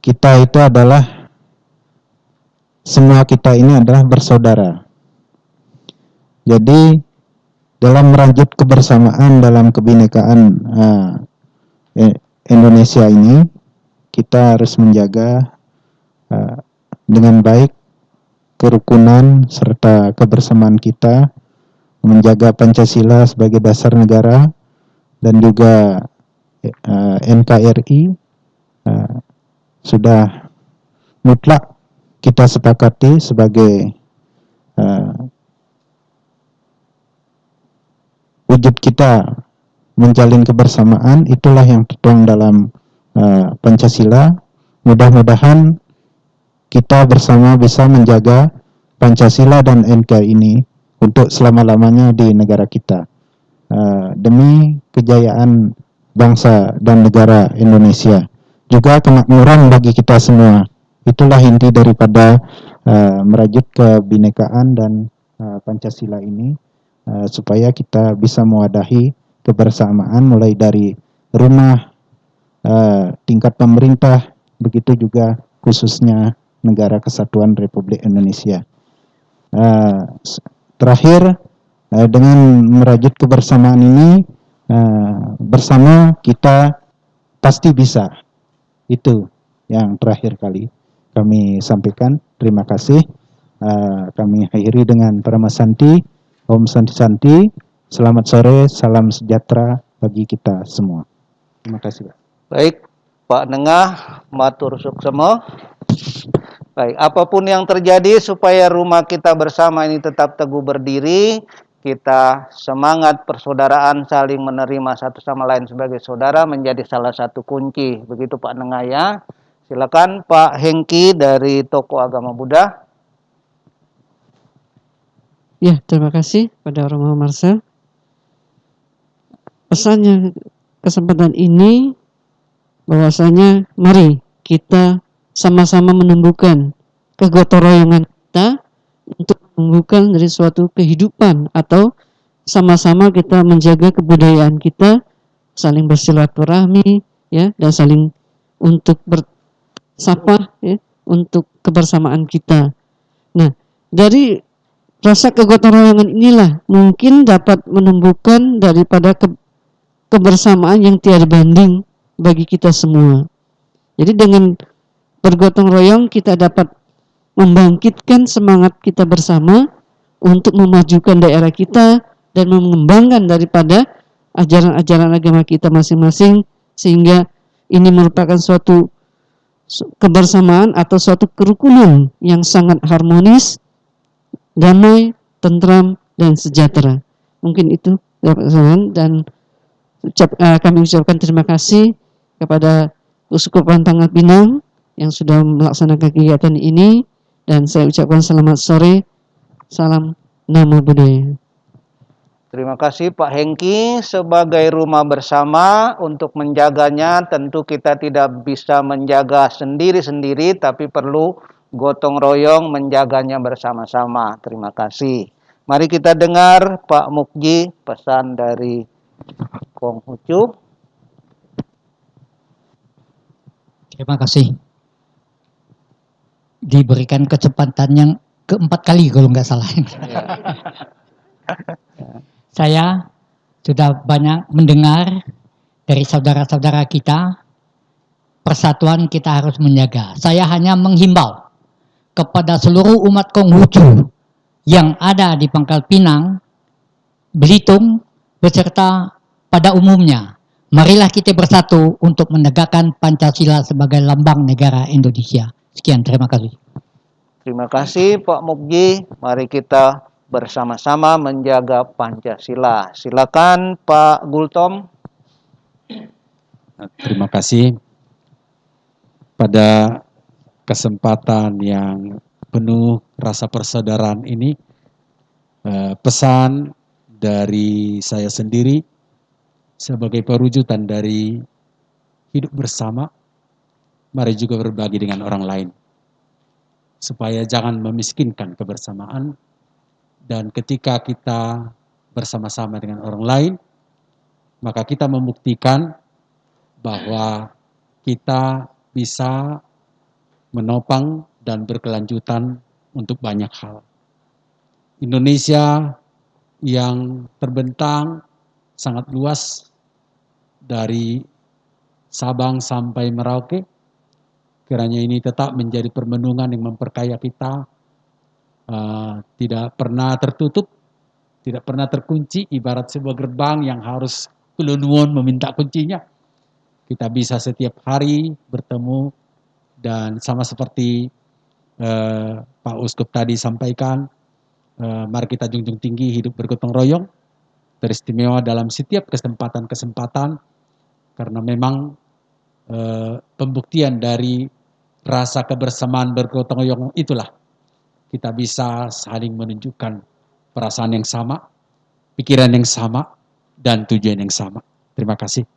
Kita itu adalah semua kita ini adalah bersaudara. Jadi dalam merajut kebersamaan dalam kebinekaan uh, Indonesia ini kita harus menjaga uh, dengan baik kerukunan serta kebersamaan kita menjaga Pancasila sebagai dasar negara dan juga uh, NKRI uh, sudah mutlak kita sepakati sebagai uh, wujud kita menjalin kebersamaan itulah yang tertuang dalam uh, Pancasila. Mudah-mudahan kita bersama bisa menjaga Pancasila dan NKRI ini untuk selama-lamanya di negara kita. eh, demi kejayaan bangsa dan negara Indonesia. Juga kemakmuran bagi kita semua. Itulah inti daripada eh, merajut kebinekaan dan eh, Pancasila ini eh, supaya kita bisa mewadahi kebersamaan mulai dari rumah eh, tingkat pemerintah begitu juga khususnya negara kesatuan Republik Indonesia. S- terakhir eh, dengan merajut kebersamaan ini eh, bersama kita pasti bisa. Itu yang terakhir kali kami sampaikan. Terima kasih. Eh, kami akhiri dengan Paramasanti, Om Santi Santi. Selamat sore, salam sejahtera bagi kita semua. Terima kasih. Pak. Baik, Pak Nengah, matur suksema. Baik, apa pun yang terjadi supaya rumah kita bersama ini tetap teguh berdiri, kita semangat persaudaraan saling menerima satu sama lain sebagai saudara menjadi salah satu kunci. Begitu Pak Nengah ya. Silakan Pak Hengki dari Toko Agama Buddha. Ya, terima kasih pada Romo Marcel. Pesannya kesempatan ini bahwasanya mari kita sama-sama menumbuhkan kegotong royongan kita untuk menumbuhkan dari suatu kehidupan atau sama-sama kita menjaga kebudayaan kita saling bersilaturahmi ya dan saling untuk bersapa ya untuk kebersamaan kita. Nah, dari rasa kegotong royongan inilah mungkin dapat menumbuhkan daripada ke- kebersamaan yang tiada banding bagi kita semua. Jadi dengan bergotong royong kita dapat membangkitkan semangat kita bersama untuk memajukan daerah kita dan mengembangkan daripada ajaran-ajaran agama kita masing-masing sehingga ini merupakan suatu su- kebersamaan atau suatu kerukunan yang sangat harmonis, damai, tentram dan sejahtera. Mungkin itu dan ucap, eh, kami ucapkan terima kasih kepada Uskupan Tanggal Pinang yang sudah melaksanakan kegiatan ini dan saya ucapkan selamat sore, salam Namo Buddhaya. Terima kasih Pak Hengki sebagai rumah bersama untuk menjaganya tentu kita tidak bisa menjaga sendiri-sendiri tapi perlu gotong royong menjaganya bersama-sama. Terima kasih. Mari kita dengar Pak Mukji pesan dari Kong Ucup. Terima kasih. Diberikan kesempatan yang keempat kali kalau nggak salah. (laughs) Saya sudah banyak mendengar dari saudara-saudara kita, persatuan kita harus menjaga. Saya hanya menghimbau kepada seluruh umat Konghucu yang ada di Pangkal Pinang, Belitung, beserta pada umumnya. Marilah kita bersatu untuk menegakkan Pancasila sebagai lambang negara Indonesia. Sekian, terima kasih. Terima kasih Pak Mukji. Mari kita bersama-sama menjaga Pancasila. Silakan Pak Gultom. Terima kasih. Pada kesempatan yang penuh rasa persaudaraan ini, eh, pesan dari saya sendiri sebagai perwujudan dari hidup bersama, mari juga berbagi dengan orang lain. Supaya jangan memiskinkan kebersamaan, dan ketika kita bersama-sama dengan orang lain, maka kita membuktikan bahwa kita bisa menopang dan berkelanjutan untuk banyak hal. Indonesia yang terbentang sangat luas dari Sabang sampai Merauke, kiranya ini tetap menjadi permenungan yang memperkaya kita, uh, tidak pernah tertutup, tidak pernah terkunci, ibarat sebuah gerbang yang harus kelunuan meminta kuncinya. Kita bisa setiap hari bertemu dan sama seperti uh, Pak Uskup tadi sampaikan, uh, mari kita junjung tinggi hidup bergotong royong, teristimewa dalam setiap kesempatan-kesempatan, karena memang uh, pembuktian dari rasa kebersamaan bergotong royong itulah kita bisa saling menunjukkan perasaan yang sama, pikiran yang sama, dan tujuan yang sama. Terima kasih.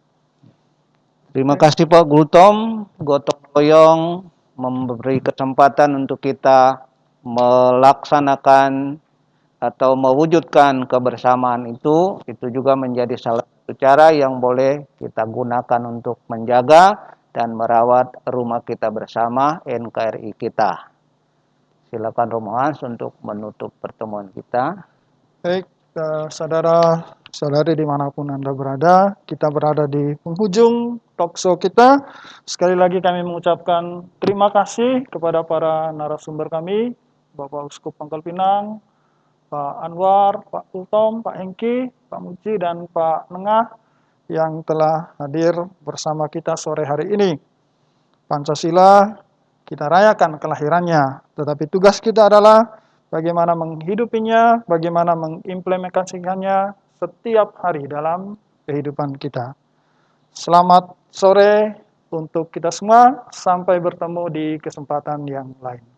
Terima kasih Pak Gultom, gotong royong memberi kesempatan untuk kita melaksanakan atau mewujudkan kebersamaan itu, itu juga menjadi salah satu cara yang boleh kita gunakan untuk menjaga dan merawat rumah kita bersama NKRI kita. Silakan Romohans untuk menutup pertemuan kita. Baik, eh, saudara saudari di mana pun Anda berada, kita berada di penghujung talkshow kita. Sekali lagi kami mengucapkan terima kasih kepada para narasumber kami, Bapak Uskup Pangkal Pinang, Pak Anwar, Pak Kultom, Pak Hengki, Pak Muji, dan Pak Nengah yang telah hadir bersama kita sore hari ini. Pancasila kita rayakan kelahirannya, tetapi tugas kita adalah bagaimana menghidupinya, bagaimana mengimplementasikannya setiap hari dalam kehidupan kita. Selamat sore untuk kita semua, sampai bertemu di kesempatan yang lain.